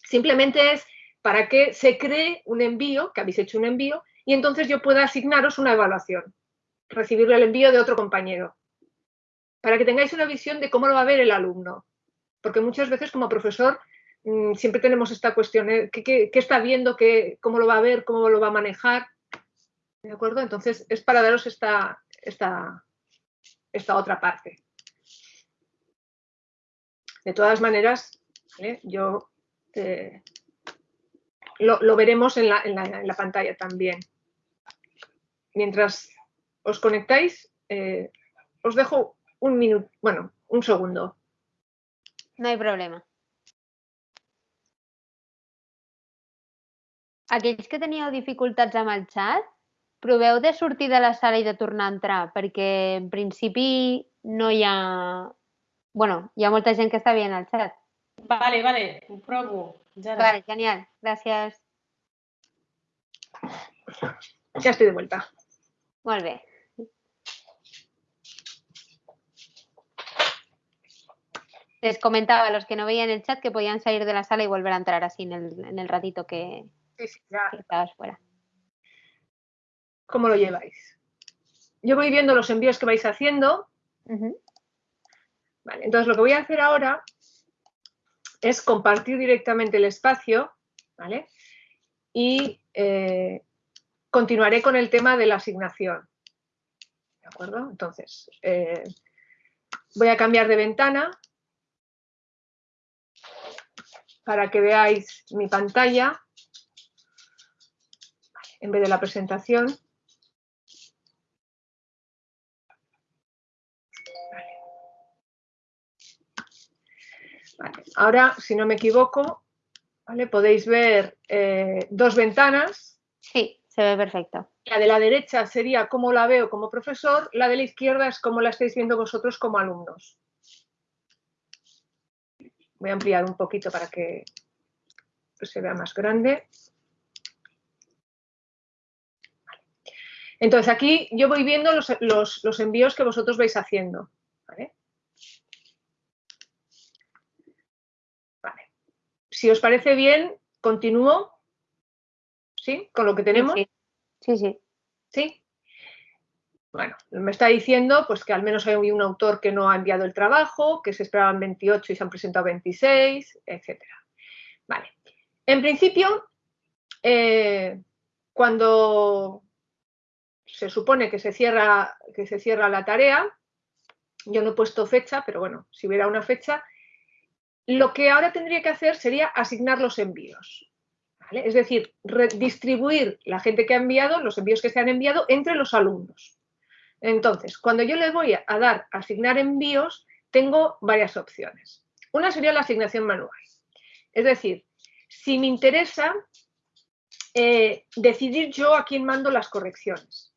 Simplemente es para que se cree un envío, que habéis hecho un envío, y entonces yo pueda asignaros una evaluación, recibir el envío de otro compañero, para que tengáis una visión de cómo lo va a ver el alumno. Porque muchas veces como profesor mm, siempre tenemos esta cuestión, ¿eh? ¿qué, está viendo? ¿Qué, ¿Cómo lo va a ver? ¿Cómo lo va a manejar? ¿De acuerdo? Entonces es para daros esta, otra parte. De todas maneras, yo eh, lo, veremos en la pantalla también. Mientras os conectáis, eh, os dejo un minuto, bueno, un segundo. No hay problema. Aquells que teníeu dificultats amb el xat, proveu de sortir de la sala i de tornar a entrar, perquè en principi no hi ha... bueno, hi ha molta gent que està veient el xat. Vale, vale, ho provo. Jara. Vale, genial. Gràcies. Ya estoy de vuelta. Molt bé. Les comentaba a los que no veían el chat que podían salir de la sala y volver a entrar así en el, en el ratito que, Sí, sí, ya, que estabas fuera. cómo lo lleváis. Yo voy viendo los envíos que vais haciendo. Vale, entonces lo que voy a hacer ahora es compartir directamente el espacio, ¿vale? Y eh, continuaré con el tema de la asignación. ¿De acuerdo? Entonces, eh, voy a cambiar de ventana para que veáis mi pantalla en vez de la presentación. Vale, Ahora, si no me equivoco, ¿vale? podéis ver eh, dos ventanas. Sí, se ve perfecto. La de la derecha sería cómo la veo como profesor, la de la izquierda es cómo la estáis viendo vosotros como alumnos. Voy a ampliar un poquito para que se vea más grande. Vale. Entonces aquí yo voy viendo los, los- los envíos que vosotros vais haciendo. ¿vale? Vale. Si os parece bien, continúo. ¿Sí? Con lo que tenemos. Sí, sí. sí. ¿Sí? Bueno, me está diciendo pues, que al menos hay un autor que no ha enviado el trabajo, que se esperaban 28 y se han presentado 26, etc. Vale. En principio, eh, cuando se supone que se, cierra, que se cierra la tarea, yo no he puesto fecha, pero bueno, si hubiera una fecha, lo que ahora tendría que hacer sería asignar los envíos. ¿vale? Es decir, distribuir la gente que ha enviado, los envíos que se han enviado entre los alumnos. Entonces, cuando yo le voy a dar asignar envíos, tengo varias opciones. Una sería la asignación manual. Es decir, si me interesa eh, decidir yo a quién mando las correcciones.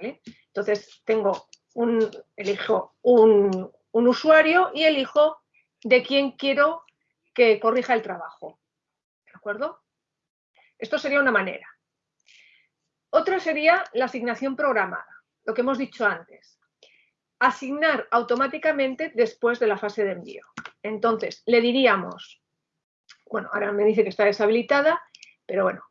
Entonces, tengo un, elijo un usuario y elijo de quién quiero que corrija el trabajo. ¿De acuerdo? Esto sería una manera. Otra sería la asignación programada, lo que hemos dicho antes. Asignar automáticamente después de la fase de envío. Entonces, le diríamos, bueno, ahora me dice que está deshabilitada, pero bueno,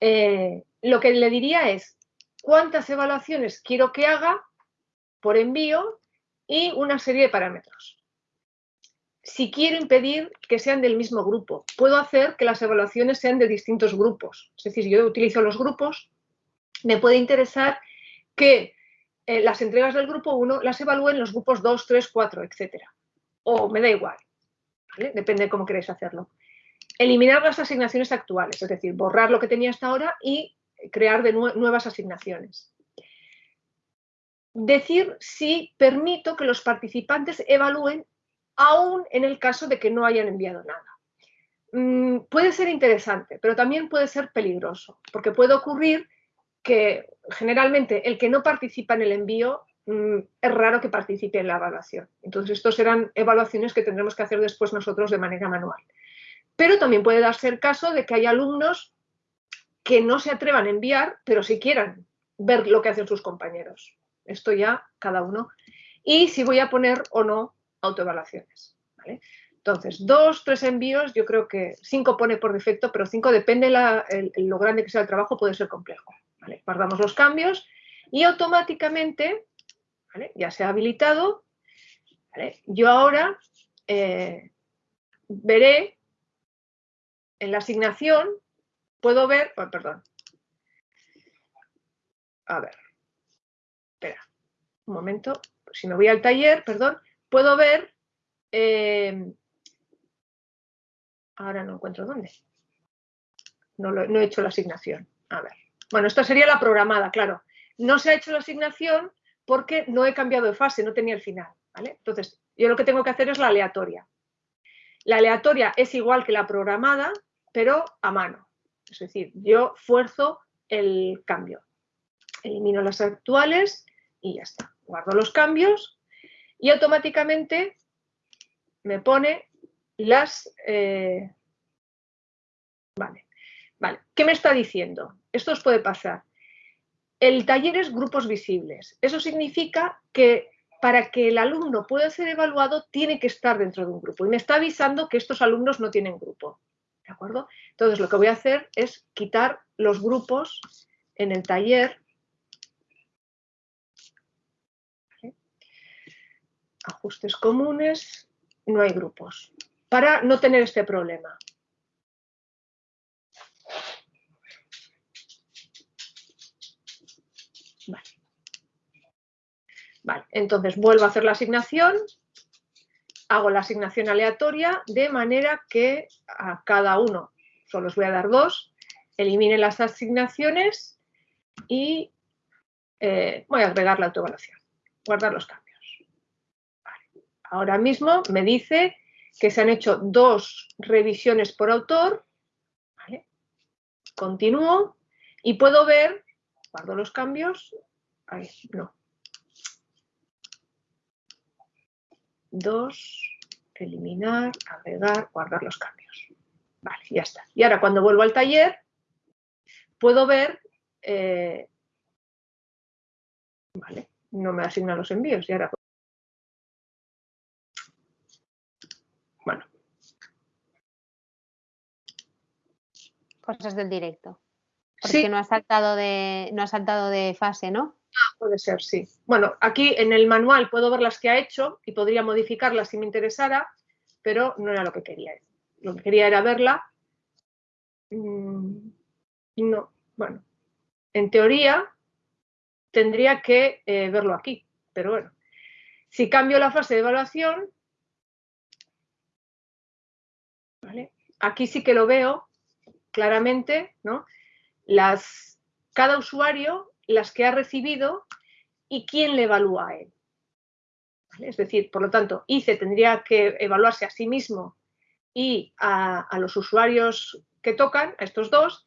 eh, lo que le diría es cuántas evaluaciones quiero que haga por envío y una serie de parámetros si quiero impedir que sean del mismo grupo. Puedo hacer que las evaluaciones sean de distintos grupos. Es decir, yo utilizo los grupos, me puede interesar que eh, las entregas del grupo 1 las evalúen los grupos 2, 3, 4, etc. O me da igual, depende de cómo queréis hacerlo. Eliminar las asignaciones actuales, es decir, borrar lo que tenía hasta ahora y crear de nue nuevas asignaciones. Decir si permito que los participantes evalúen aún en el caso de que no hayan enviado nada. Mm, puede ser interesante, pero también puede ser peligroso, porque puede ocurrir que generalmente el que no participa en el envío mm, es raro que participe en la evaluación. Entonces, estas serán evaluaciones que tendremos que hacer después nosotros de manera manual. Pero también puede darse el caso de que hay alumnos que no se atrevan a enviar, pero si quieran ver lo que hacen sus compañeros. Esto ya cada uno. Y si voy a poner o no autoevaluaciones. ¿vale? Entonces, dos, tres envíos, yo creo que cinco pone por defecto, pero cinco depende la, lo grande que sea el trabajo, puede ser complejo. Guardamos los cambios y automáticamente, ya se ha habilitado, yo ahora eh, veré en la asignación, puedo ver, oh, perdón, a ver, espera, un momento, si me voy al taller, perdón, puedo ver, eh, ahora no encuentro dónde, no, lo, no, he hecho la asignación, a ver, bueno, esta sería la programada, claro, no se ha hecho la asignación porque no he cambiado de fase, no tenía el final. Entonces, yo lo que tengo que hacer es la aleatoria. La aleatoria es igual que la programada, pero a mano, es decir, yo fuerzo el cambio, elimino las actuales y ya está, guardo los cambios y automáticamente me pone las... Eh, vale, vale. ¿Qué me está diciendo? Esto os puede pasar. El taller es grupos visibles. Eso significa que para que el alumno pueda ser evaluado tiene que estar dentro de un grupo. Y me está avisando que estos alumnos no tienen grupo. ¿De acuerdo? Entonces lo que voy a hacer es quitar los grupos en el taller. Ajustes comunes, no hay grupos. Para no tener este problema. Vale, entonces vuelvo a hacer la asignación, hago la asignación aleatoria de manera que a cada uno, solo os voy a dar dos, elimine las asignaciones y eh, voy a agregar la autoevaluación, guardar los cambios. Ahora mismo me dice que se han hecho dos revisiones por autor, continúo y puedo ver, guardo los cambios, ahí, no, dos, eliminar, agregar, guardar los cambios. Vale, ya está. Y ahora cuando vuelvo al taller, puedo ver, eh, vale, no me asignan los envíos y ahora Bueno. Cosas del directo. Porque no ha saltado de, no ha saltado de fase, ¿no? Puede ser, sí. Bueno, aquí en el manual puedo ver las que ha hecho y podría modificarlas si me interesara, pero no era lo que quería. Lo que quería era verla. Mm, no, bueno. En teoría tendría que eh, verlo aquí, pero bueno. Si cambio la fase de evaluación, aquí sí que lo veo claramente, ¿no? Las, cada usuario las que ha recibido y quién le evalúa a él. Es decir, por lo tanto, ICE tendría que evaluarse a sí mismo y a, los usuarios que tocan, a estos dos,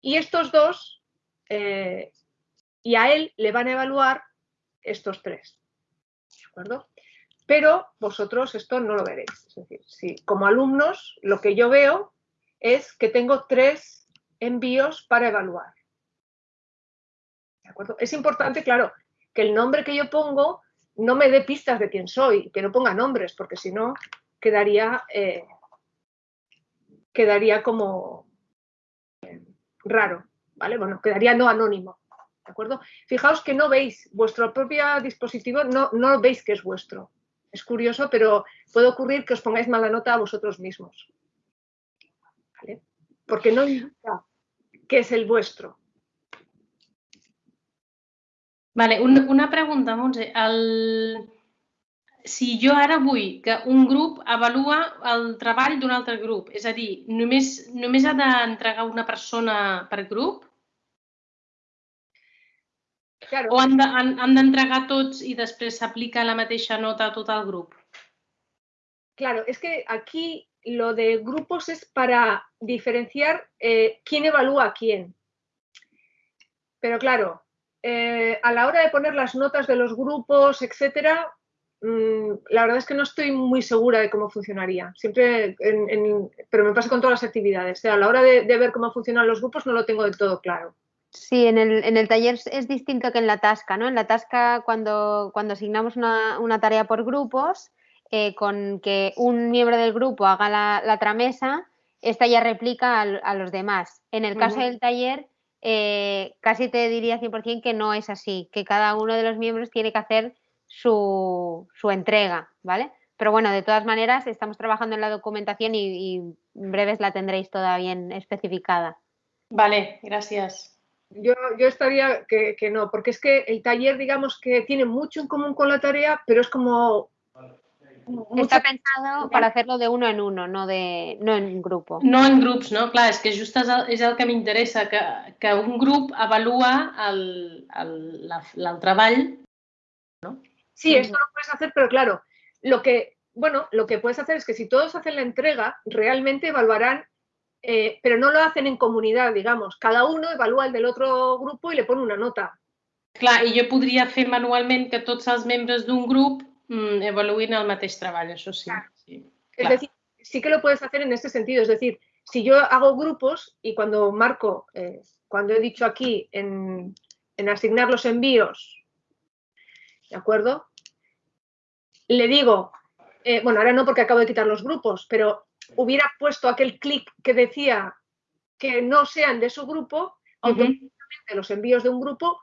y estos dos, eh, y a él le van a evaluar estos tres. ¿De acuerdo? Pero vosotros esto no lo veréis. Es decir, si como alumnos lo que yo veo es que tengo tres envíos para evaluar. Es importante, claro, que el nombre que yo pongo no me dé pistas de quién soy, que no ponga nombres, porque si no quedaría, eh, quedaría como eh, raro, ¿vale? Bueno, quedaría no anónimo, ¿de acuerdo? Fijaos que no veis, vuestro propio dispositivo no, no veis que es vuestro. Es curioso, pero puede ocurrir que os pongáis mala nota a vosotros mismos. ¿vale? Porque no indica que es el vuestro. Vale, un, una pregunta, Montse. El... Si jo ara vull que un grup avalua el treball d'un altre grup, és a dir, només, només ha d'entregar una persona per grup? Claro. O han d'entregar de, tots i després s'aplica la mateixa nota a tot el grup? Claro, es que aquí lo de grupos es para diferenciar eh, quién evalúa a quién. Pero claro, Eh, a la hora de poner las notas de los grupos, etcétera, mm, la verdad es que no estoy muy segura de cómo funcionaría. Siempre, pero me pasa con todas las actividades. a la hora de, ver cómo funcionan los grupos no lo tengo del todo claro. Sí, en el, taller es distinto que en la tasca, ¿no? En la tasca, cuando, cuando asignamos una, tarea por grupos, eh, con que un miembro del grupo haga la, tramesa, esta ya replica a, los demás. En el caso del taller, eh, casi te diría 100% que no es así, que cada uno de los miembros tiene que hacer su, entrega, ¿vale? Pero bueno, de todas maneras, estamos trabajando en la documentación y, en breves la tendréis toda bien especificada. Vale, gracias. Yo, yo estaría que, que, no, porque es que el taller, digamos que tiene mucho en común con la tarea, pero es como Està pensado para hacerlo de uno en uno, no, de, no en grupo. No en grups, no? Clar, és que just és el, és el que m'interessa, que, que un grup avalua el, el, la, el treball, ¿no? Sí, esto lo puedes hacer, pero claro, lo que, bueno, lo que puedes hacer es que si todos hacen la entrega, realmente evaluarán, eh, pero no lo hacen en comunidad, digamos. Cada uno evalúa el del otro grupo y le pone una nota. Clar, i jo podria fer manualment que tots els membres d'un grup mm, evoluir el mateix treball, eso sí. Es decir, sí que lo puedes hacer en este sentido, es decir, si yo hago grupos y cuando marco, eh, cuando he dicho aquí en, asignar los envíos, ¿de acuerdo? Le digo, eh, bueno, ahora no porque acabo de quitar los grupos, pero hubiera puesto aquel clic que decía que no sean de su grupo, automáticamente los envíos de un grupo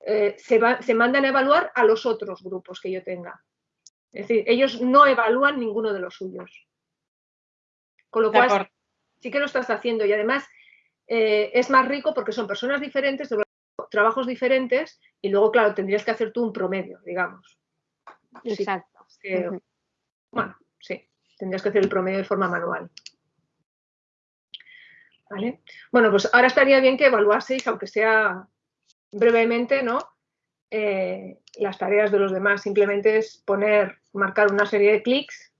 eh, se, se mandan a evaluar a los otros grupos que yo tenga. Es decir, ellos no evalúan ninguno de los suyos. Con lo cual, sí que lo estás haciendo y además eh, es más rico porque son personas diferentes, trabajos diferentes y luego, claro, tendrías que hacer tú un promedio, digamos. Sí, Exacto. que- Ujú. Bueno, sí, tendrías que hacer el promedio de forma manual. ¿Vale? Bueno, pues ahora estaría bien que evaluaseis, aunque sea brevemente, ¿no? Eh, las tareas de los demás. Simplemente es poner, marcar una serie de clics.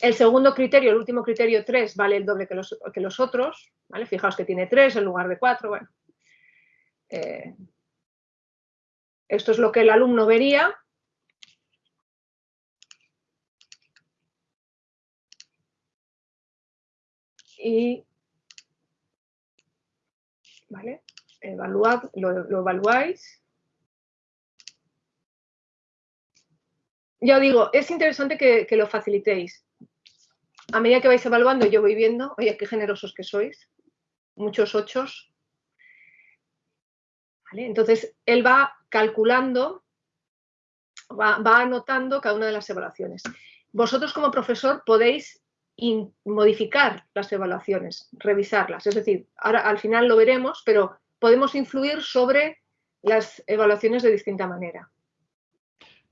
El segundo criterio, el último criterio 3, vale el doble que los, que los otros. ¿vale? Fijaos que tiene 3 en lugar de 4. Bueno. Eh, esto es lo que el alumno vería. y ¿vale? Evaluad, lo, lo evaluáis. Ya digo, es interesante que, que lo facilitéis. A medida que vais evaluando, yo voy viendo, oye, qué generosos que sois, muchos ochos. Entonces, él va calculando, va, va anotando cada una de las evaluaciones. Vosotros como profesor podéis modificar las evaluaciones, revisarlas. Es decir, ahora al final lo veremos, pero podemos influir sobre las evaluaciones de distinta manera.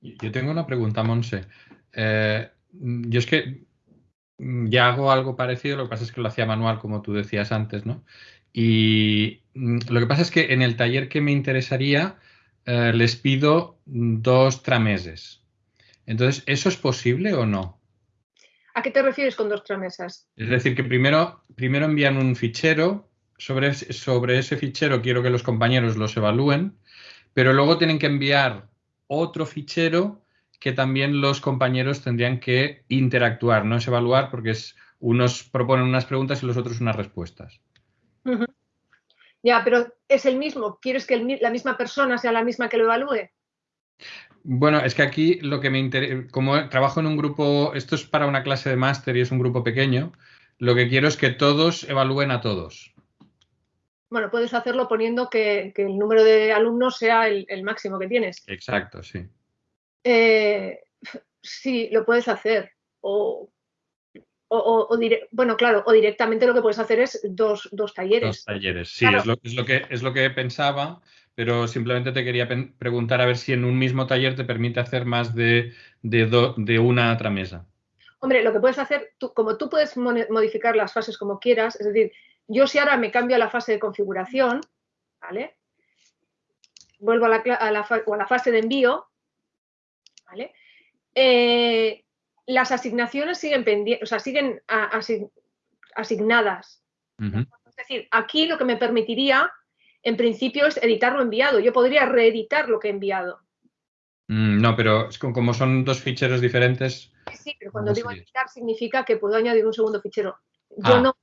Yo tengo una pregunta, Monse. Eh, yo es que mm, ya hago algo parecido, lo que pasa es que lo hacía manual, como tú decías antes, ¿no? Y mm, lo que pasa es que en el taller que me interesaría eh, les pido dos trameses. Entonces, ¿eso es posible o no? ¿A qué te refieres con dos tramesas? Es decir, que primero, primero envían un fichero, sobre, ese- sobre ese fichero quiero que los compañeros los evalúen, pero luego tienen que enviar otro fichero que también los compañeros tendrían que interactuar, no es evaluar porque es, unos proponen unas preguntas y los otros unas respuestas. Ya, pero es el mismo. ¿Quieres que el la misma persona sea la misma que lo evalúe? Bueno, es que aquí lo que me interesa, como trabajo en un grupo, esto es para una clase de máster y es un grupo pequeño, lo que quiero es que todos evalúen a todos. Bueno, puedes hacerlo poniendo que, que el número de alumnos sea el, el máximo que tienes. Exacto, sí. Eh, sí, lo puedes hacer. O, o- o- o dire- bueno, claro, o directamente lo que puedes hacer es dos, dos talleres. Dos talleres, sí, Claro. es, lo, es, lo que, es lo que pensaba, pero simplemente te quería preguntar a ver si en un mismo taller te permite hacer más de, de, do- de una tramesa. Hombre, lo que puedes hacer, tú, como tú puedes modificar las fases como quieras, es decir, yo si ahora me cambio a la fase de configuración, ¿vale? Vuelvo a la, a la o a la fase de envío, ¿vale? Eh, las asignaciones siguen pendientes, o sea, siguen a- asignadas. Es decir, aquí lo que me permitiría, en principio, es editar lo enviado. Yo podría reeditar lo que he enviado. Mm, no, pero es como, como son dos ficheros diferentes. Sí, pero cuando digo editar significa que puedo añadir un segundo fichero. Yo Ah. no,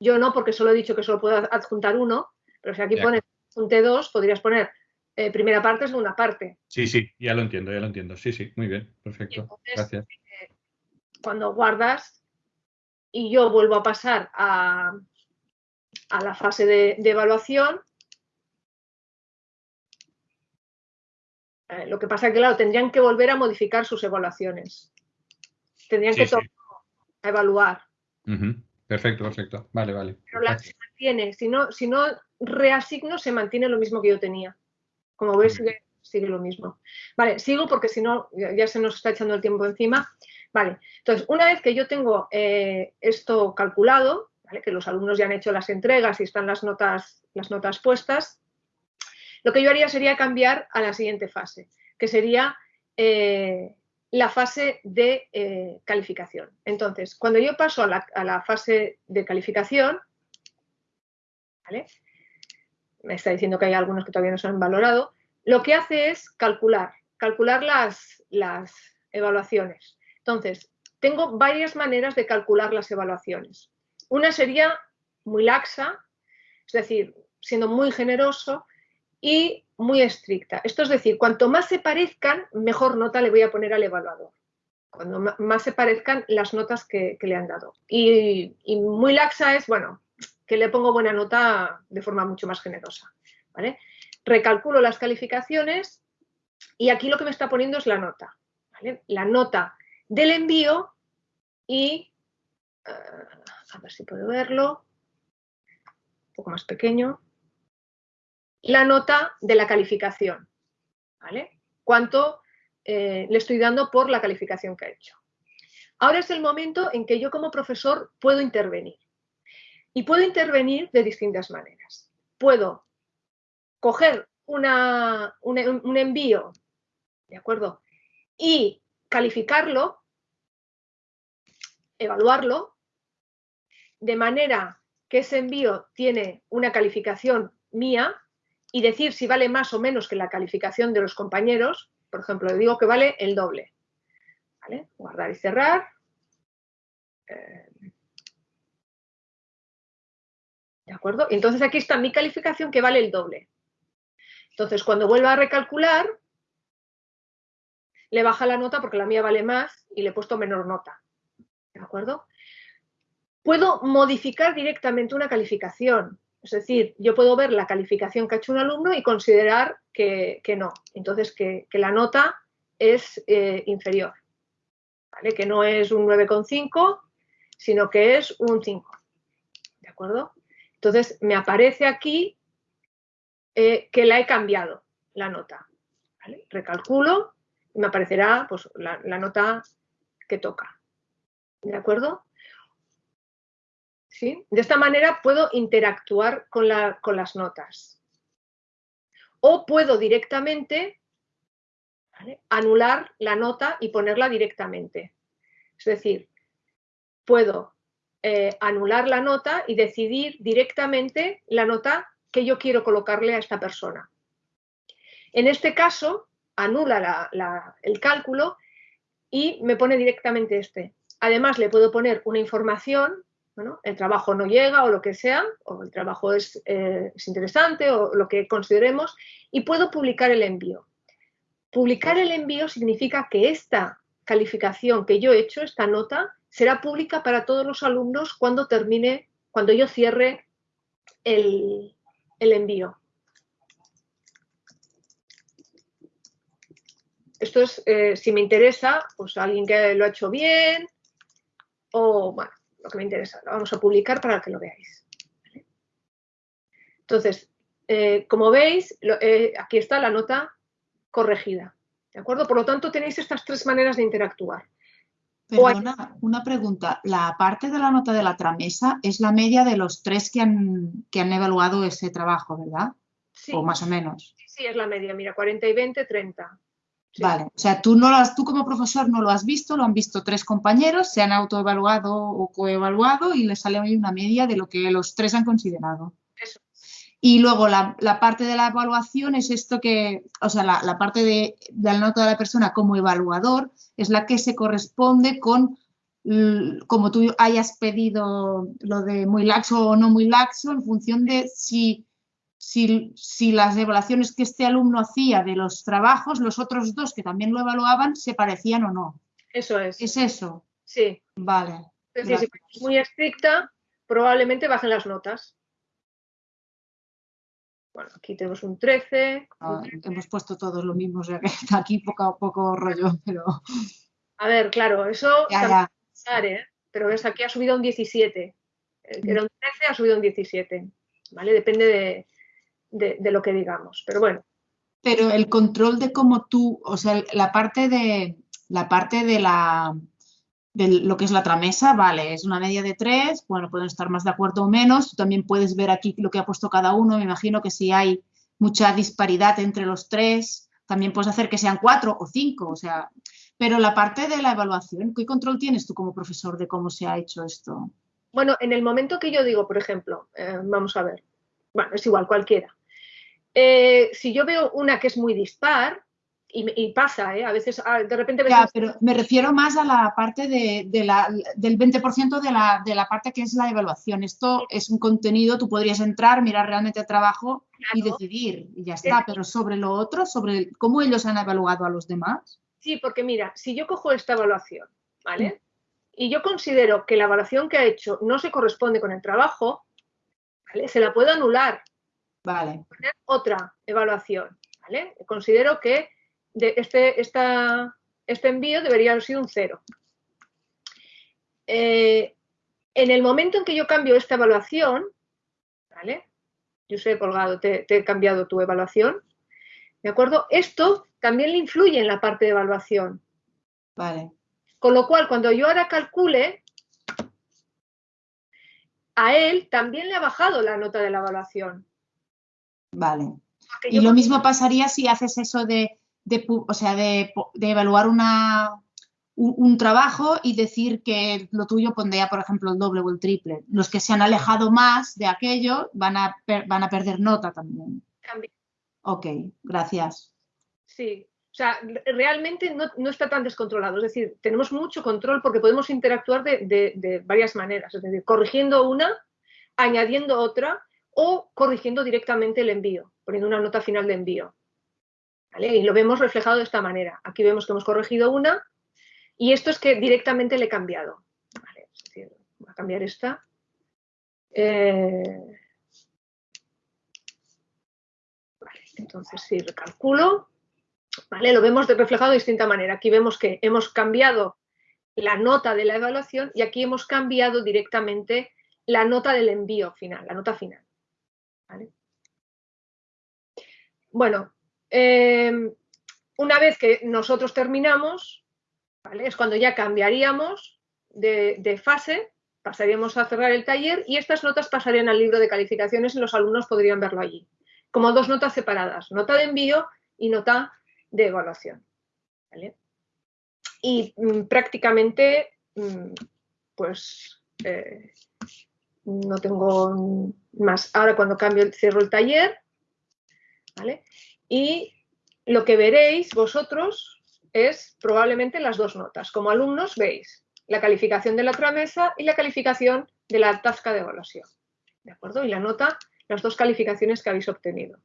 yo no, porque solo he dicho que solo puedo adjuntar uno, pero si aquí De pones adjunte dos, podrías poner eh, primera parte, segunda parte. Sí, sí, ya lo entiendo, ya lo entiendo. Sí, sí, muy bien, perfecto. entonces, Gracias. cuando guardas y yo vuelvo a pasar a, a la fase de, de evaluación, eh, lo que pasa es que, claro, tendrían que volver a modificar sus evaluaciones. Tendrían Sí, que sí. a evaluar. Ujú. Perfecto, perfecto. Vale, vale. Pero la, se mantiene, si no, si no reasigno, se mantiene lo mismo que yo tenía. Como Muy sigue, sigue lo mismo. Vale, sigo porque si no, ya, ya se nos está echando el tiempo encima. Vale, entonces, una vez que yo tengo eh, esto calculado, ¿vale? que los alumnos ya han hecho las entregas y están las notas, las notas puestas, lo que yo haría sería cambiar a la siguiente fase, que sería eh, la fase de eh, calificación. Entonces, cuando yo paso a la, fase de calificación, ¿vale? me está diciendo que hay algunos que todavía no se han valorado, lo que hace es calcular, calcular las evaluaciones. Entonces, tengo varias maneras de calcular las evaluaciones. Una sería muy laxa, es decir, siendo muy generoso y muy estricta. Esto es decir, cuanto más se parezcan, mejor nota le voy a poner al evaluador. Cuando más se parezcan las notas que, le han dado. Y, muy laxa es, bueno, que le pongo buena nota de forma mucho más generosa. ¿vale? Recalculo las calificaciones y aquí lo que me está poniendo es la nota. La nota del envío y, eh, a ver si puedo verlo, un poco más pequeño, la nota de la calificación. ¿vale? Cuánto eh, le estoy dando por la calificación que ha hecho. Ahora es el momento en que yo como profesor puedo intervenir. Y puedo intervenir de distintas maneras. Puedo coger un envío, ¿de acuerdo? Y calificarlo, evaluarlo, de manera que ese envío tiene una calificación mía y decir si vale más o menos que la calificación de los compañeros. Por ejemplo, le digo que vale el doble. ¿Vale? Guardar y cerrar. Eh, ¿De acuerdo? Entonces aquí está mi calificación que vale el doble. Entonces, cuando vuelva a recalcular, le baja la nota porque la mía vale más y le he puesto menor nota. ¿De acuerdo? Puedo modificar directamente una calificación. Es decir, yo puedo ver la calificación que ha hecho un alumno y considerar que, no. Entonces, que, la nota es eh, inferior. ¿vale? Que no es un 9,5, sino que es un 5. ¿De acuerdo? Entonces, me aparece aquí eh, que la he cambiado, la nota. Recalculo y me aparecerá pues, la, nota que toca. ¿De acuerdo? De esta manera puedo interactuar con, la, con las notas. O puedo directamente anular la nota y ponerla directamente. Es decir, puedo eh, anular la nota y decidir directamente la nota que yo quiero colocarle a esta persona. En este caso, anula la, la, el cálculo y me pone directamente este. Además, le puedo poner una información, bueno, el trabajo no llega o lo que sea, o el trabajo es, eh, es interesante o lo que consideremos, y puedo publicar el envío. Publicar el envío significa que esta calificación que yo he hecho, esta nota, será pública para todos los alumnos cuando termine, cuando yo cierre el, el envío. Esto es, eh, si me interesa, pues alguien que lo ha hecho bien o, bueno, lo que me interesa. Lo vamos a publicar para que lo veáis. Entonces, eh, como veis, lo, eh, aquí está la nota corregida. ¿De acuerdo? Por lo tanto, tenéis estas tres maneras de interactuar. Perdona, una pregunta. La parte de la nota de la tramesa es la media de los tres que han, que han evaluado ese trabajo, ¿verdad? Sí. O más o menos. Sí, es la media. Mira, 40 y 20, 30. Sí. Vale, o sea, tú, no lo has, tú como profesor no lo has visto, lo han visto tres compañeros, se han autoevaluado o coevaluado y les sale hoy una media de lo que los tres han considerado. Eso. Y luego la, la, parte de la evaluación es esto que, o sea, la, la parte de, de, la nota de la persona como evaluador es la que se corresponde con, como tú hayas pedido lo de muy laxo o no muy laxo, en función de si, si, si las evaluaciones que este alumno hacía de los trabajos, los otros dos que también lo evaluaban, se parecían o no. Eso es. ¿Es eso? Sí. Vale. Es decir, si es muy estricta, probablemente bajen las notas. Bueno, aquí tenemos un 13. Ah, hemos puesto todos lo mismo, o sea que está aquí poco, poco rollo, pero... A ver, claro, eso ya, ya. Pensar, ¿eh? pero ves, aquí ha subido un 17. Era un 13, ha subido un 17. ¿Vale? Depende de, de, de lo que digamos, pero bueno. Pero el control de cómo tú, o sea, la parte de la parte de la de lo que es la tramesa, vale, es una media de tres, bueno, pueden estar más de acuerdo o menos, tú también puedes ver aquí lo que ha puesto cada uno, me imagino que si hay mucha disparidad entre los tres, también puedes hacer que sean cuatro o cinco, o sea, pero la parte de la evaluación, ¿qué control tienes tú como profesor de cómo se ha hecho esto? Bueno, en el momento que yo digo, por ejemplo, eh, vamos a ver, bueno, es igual, cualquiera. Eh, si yo veo una que es muy dispar, y, y, pasa, ¿eh? A veces, ah, de repente... Ya, pero me refiero más a la parte de, de la, del 20% de la, de la parte que es la evaluación. Esto es un contenido, tú podrías entrar, mirar realmente el trabajo claro. y decidir, y ya está. Pero sobre lo otro, sobre cómo ellos han evaluado a los demás. Sí, porque mira, si yo cojo esta evaluación, ¿vale? Y yo considero que la evaluación que ha hecho no se corresponde con el trabajo, ¿vale? Se la puedo anular. Vale. Poner otra evaluación, ¿vale? Considero que de este, esta, este envío debería haber sido un 0. Eh, en el momento en que yo cambio esta evaluación, ¿vale? Yo he colgado, te, te he cambiado tu evaluación, ¿de acuerdo? Esto también le influye en la parte de evaluación. Vale. Con lo cual, cuando yo ahora calcule, a él también le ha bajado la nota de la evaluación. Vale. Porque Y lo mismo pasaría si haces eso de, de o sea, de, de evaluar una, un, un trabajo y decir que lo tuyo pondría, por ejemplo, el doble o el triple. Los que se han alejado más de aquello van a, per- van a perder nota también. Ok, gracias. Sí, o sea, re- realmente no, no está tan descontrolado. Es decir, tenemos mucho control porque podemos interactuar de, de- de varias maneras. Es decir, corrigiendo una, añadiendo otra o corrigiendo directamente el envío, poniendo una nota final de envío. Y lo vemos reflejado de esta manera. Aquí vemos que hemos corregido una y esto es que directamente le he cambiado. ¿Vale? Voy a cambiar esta. Eh, entonces si recalculo. Lo vemos reflejado de distinta manera. Aquí vemos que hemos cambiado la nota de la evaluación y aquí hemos cambiado directamente la nota del envío final, la nota final. Bueno, eh, una vez que nosotros terminamos, es cuando ya cambiaríamos de, fase, pasaríamos a cerrar el taller y estas notas pasarían al libro de calificaciones y los alumnos podrían verlo allí. Como dos notas separadas, nota de envío y nota de evaluación. Y mm, prácticamente, mm, pues, eh, no tengo más. Ahora cuando cambio, cierro el taller, ¿vale? Y lo que veréis vosotros es probablemente las dos notas. Como alumnos veis la calificación de la tramesa y la calificación de la tasca de evaluación. ¿De acuerdo? Y la nota las dos calificaciones que habéis obtenido.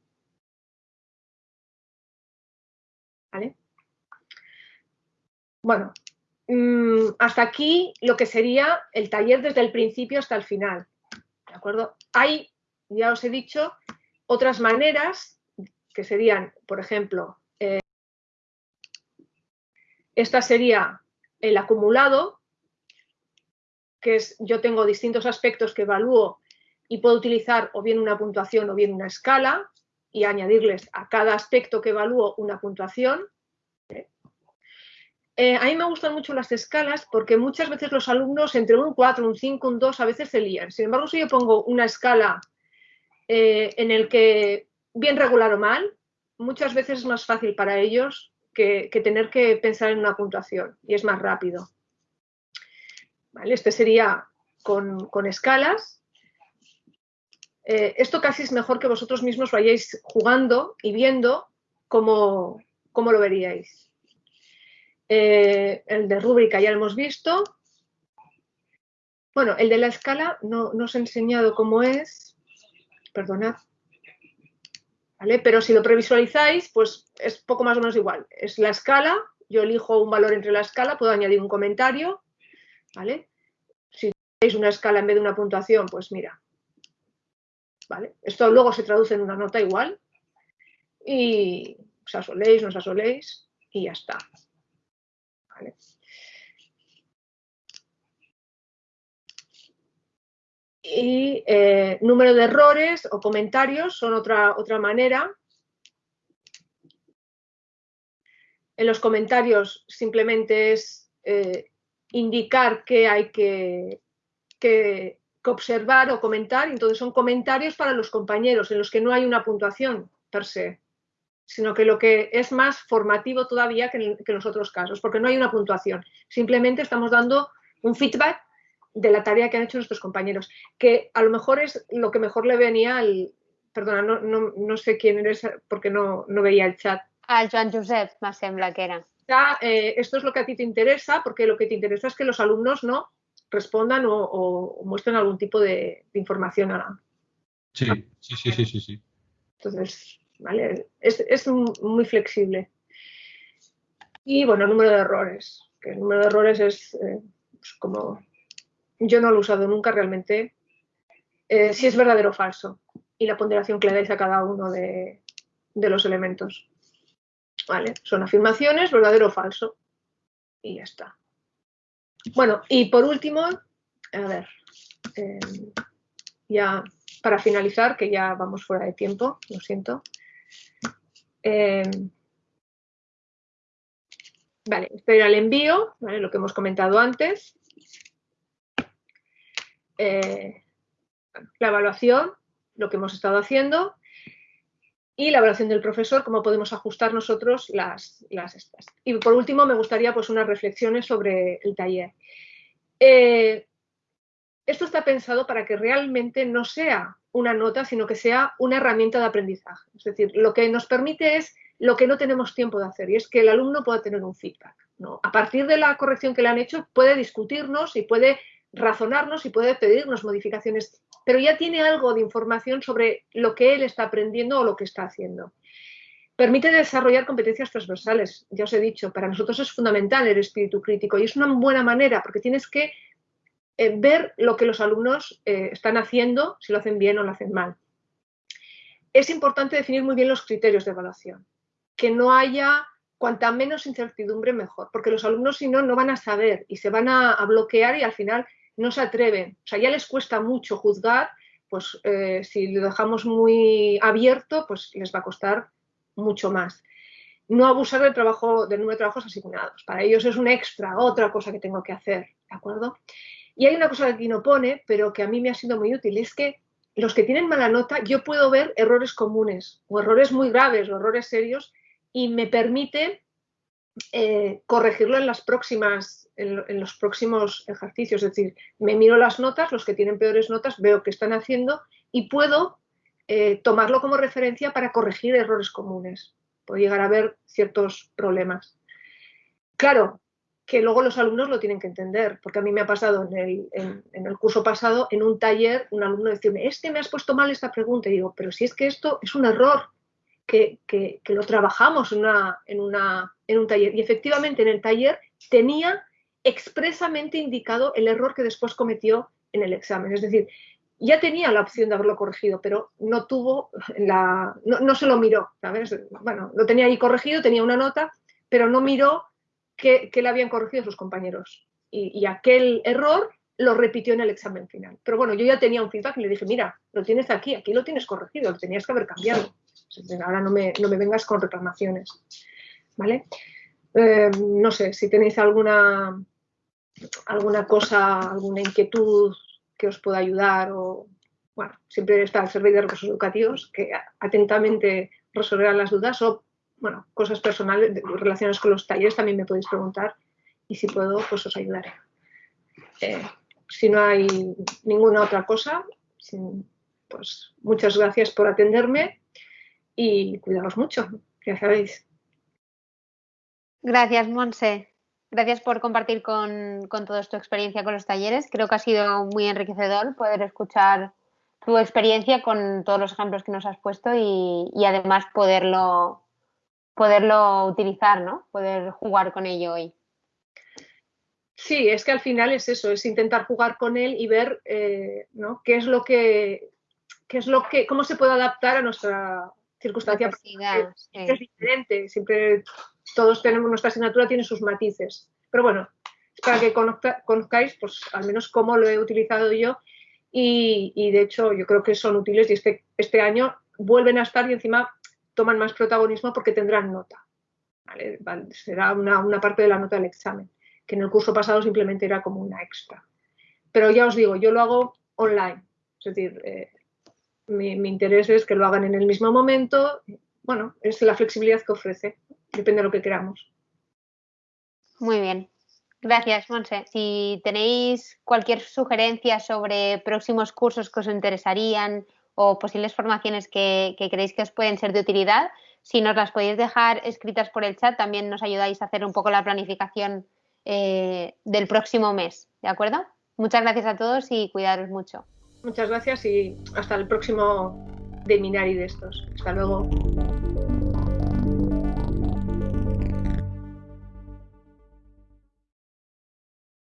¿Vale? Bueno, mm, hasta aquí lo que sería el taller desde el principio hasta el final. ¿De acuerdo? Hay, ya os he dicho, otras maneras que serían, por ejemplo, eh, esta sería el acumulado, que es yo tengo distintos aspectos que evalúo y puedo utilizar o bien una puntuación o bien una escala y añadirles a cada aspecto que evalúo una puntuación. ¿Eh? A mí me gustan mucho las escalas porque muchas veces los alumnos entre un 4, un 5, un 2 a veces se lían. Sin embargo, si yo pongo una escala eh, en el que bien regular o mal, muchas veces es más fácil para ellos que, tener que pensar en una puntuación y es más rápido. ¿Vale? Este sería con, con escalas. Eh, esto casi es mejor que vosotros mismos vayáis jugando y viendo cómo, cómo lo veríais. Eh, el de rúbrica ya lo hemos visto. Bueno, el de la escala no, no os he enseñado cómo es. Perdonad. ¿Vale? Pero si lo previsualizáis, pues es poco más o menos igual. Es la escala, yo elijo un valor entre la escala, puedo añadir un comentario. ¿Vale? Si tenéis una escala en vez de una puntuación, pues mira, ¿vale? Esto luego se traduce en una nota igual y os asoléis, no os asoléis y ya está. Y eh, número de errores o comentarios son otra, otra manera. En los comentarios simplemente es eh, indicar qué hay que, que, que observar o comentar. Entonces son comentarios para los compañeros en los que no hay una puntuación per se, sino que lo que es más formativo todavía que en, que en los otros casos, porque no hay una puntuación. Simplemente estamos dando un feedback de la tarea que han hecho nuestros compañeros, que a lo mejor es lo que mejor le venía al... Perdona, no, no, no sé quién eres porque no, no veía el chat. Al Joan Josep, me sembla que era. Ya, eh, esto es lo que a ti te interesa, porque lo que te interesa es que los alumnos no respondan o, o muestren algún tipo de, de información. A... Sí, sí, sí, sí, sí, sí. Entonces, ¿vale? Es, es muy flexible. Y bueno, el número de errores. Que el número de errores es eh, pues como yo no lo he usado nunca realmente, eh, si es verdadero o falso y la ponderación que le dais a cada uno de, de los elementos. ¿vale? Son afirmaciones, verdadero o falso. Y ya está. Bueno, y por último, a ver, eh, ya para finalizar, que ya vamos fuera de tiempo, lo siento. Eh, vale, este era el envío, lo que hemos comentado antes. Eh, la evaluación, lo que hemos estado haciendo y la evaluación del profesor, cómo podemos ajustar nosotros las, las estas. Y por último, me gustaría pues unas reflexiones sobre el taller. Eh, esto está pensado para que realmente no sea una nota, sino que sea una herramienta de aprendizaje. Es decir, lo que nos permite es lo que no tenemos tiempo de hacer y es que el alumno pueda tener un feedback. ¿no? A partir de la corrección que le han hecho, puede discutirnos y puede razonarnos y puede pedirnos modificaciones, pero ya tiene algo de información sobre lo que él está aprendiendo o lo que está haciendo. Permite desarrollar competencias transversales, ya os he dicho, para nosotros es fundamental el espíritu crítico y es una buena manera porque tienes que eh, ver lo que los alumnos eh, están haciendo, si lo hacen bien o lo hacen mal. Es importante definir muy bien los criterios de evaluación, que no haya cuanta menos incertidumbre mejor, porque los alumnos si no no van a saber y se van a bloquear y al final no se atreven. O sea, ya les cuesta mucho juzgar, pues eh, si lo dejamos muy abierto, pues les va a costar mucho más. No abusar del trabajo, del número de trabajos asignados. Para ellos es un extra, otra cosa que tengo que hacer, ¿de acuerdo? Y hay una cosa que no pone, pero que a mí me ha sido muy útil, es que los que tienen mala nota, yo puedo ver errores comunes o errores muy graves o errores serios y me permite eh, corregirlo en, las próximas, en, los próximos ejercicios. Es decir, me miro las notas, los que tienen peores notas, veo qué están haciendo y puedo eh, tomarlo como referencia para corregir errores comunes. Puedo llegar a ver ciertos problemas. Claro, que luego los alumnos lo tienen que entender, porque a mí me ha pasado en el, en el, curso pasado, en un taller, un alumno decirme, es que me has puesto mal esta pregunta. Y digo, pero si es que esto es un error, que, lo trabajamos en, una, en, una, en un taller. Y efectivamente en el taller tenía expresamente indicado el error que después cometió en el examen. Es decir, ya tenía la opción de haberlo corregido, pero no tuvo la, no, se lo miró. Bueno, lo tenía ahí corregido, tenía una nota, pero no miró que le habían corregido sus compañeros. Y, aquel error lo repitió en el examen final. Pero bueno, yo ya tenía un feedback y le dije, mira, lo tienes aquí, aquí lo tienes corregido, lo tenías que haber cambiado. Ahora no me, vengas con reclamaciones. ¿Vale? Eh, no sé, si tenéis alguna, alguna cosa, alguna inquietud que os pueda ayudar o, bueno, siempre está el servicio de recursos educativos que atentamente resolverán las dudas o, bueno, cosas personales relacionadas con los talleres también me podéis preguntar y si puedo, pues os ayudaré. Eh, si no hay ninguna otra cosa, pues muchas gracias por atenderme y cuidaros mucho, ya sabéis. Gracias, Monse. Gracias por compartir con, con todos tu experiencia con los talleres. Creo que ha sido muy enriquecedor poder escuchar tu experiencia con todos los ejemplos que nos has puesto y, además poderlo, poderlo utilizar, ¿no? Poder jugar con ello hoy. Sí, es que al final es eso, es intentar jugar con él y ver eh, ¿no? qué es lo que, qué es lo que, cómo se puede adaptar a nuestra circunstancia es diferente, siempre todos tenemos, nuestra asignatura tiene sus matices. Pero bueno, es para que conozcáis, pues al menos cómo lo he utilizado yo y, de hecho yo creo que son útiles y este, este año vuelven a estar y encima toman más protagonismo porque tendrán nota. será una, parte de la nota del examen, que en el curso pasado simplemente era como una extra. Pero ya os digo, yo lo hago online, es decir, eh, mi, interés es que lo hagan en el mismo momento. Bueno, es la flexibilidad que ofrece, depende de lo que queramos. Muy bien. Gracias, Monse. Si tenéis cualquier sugerencia sobre próximos cursos que os interesarían o posibles formaciones que, que creéis que os pueden ser de utilidad, si nos las podéis dejar escritas por el chat, también nos ayudáis a hacer un poco la planificación eh, del próximo mes. ¿De acuerdo? Muchas gracias a todos y cuidaros mucho. Muchas gracias y hasta el próximo de Minari de estos. Hasta luego.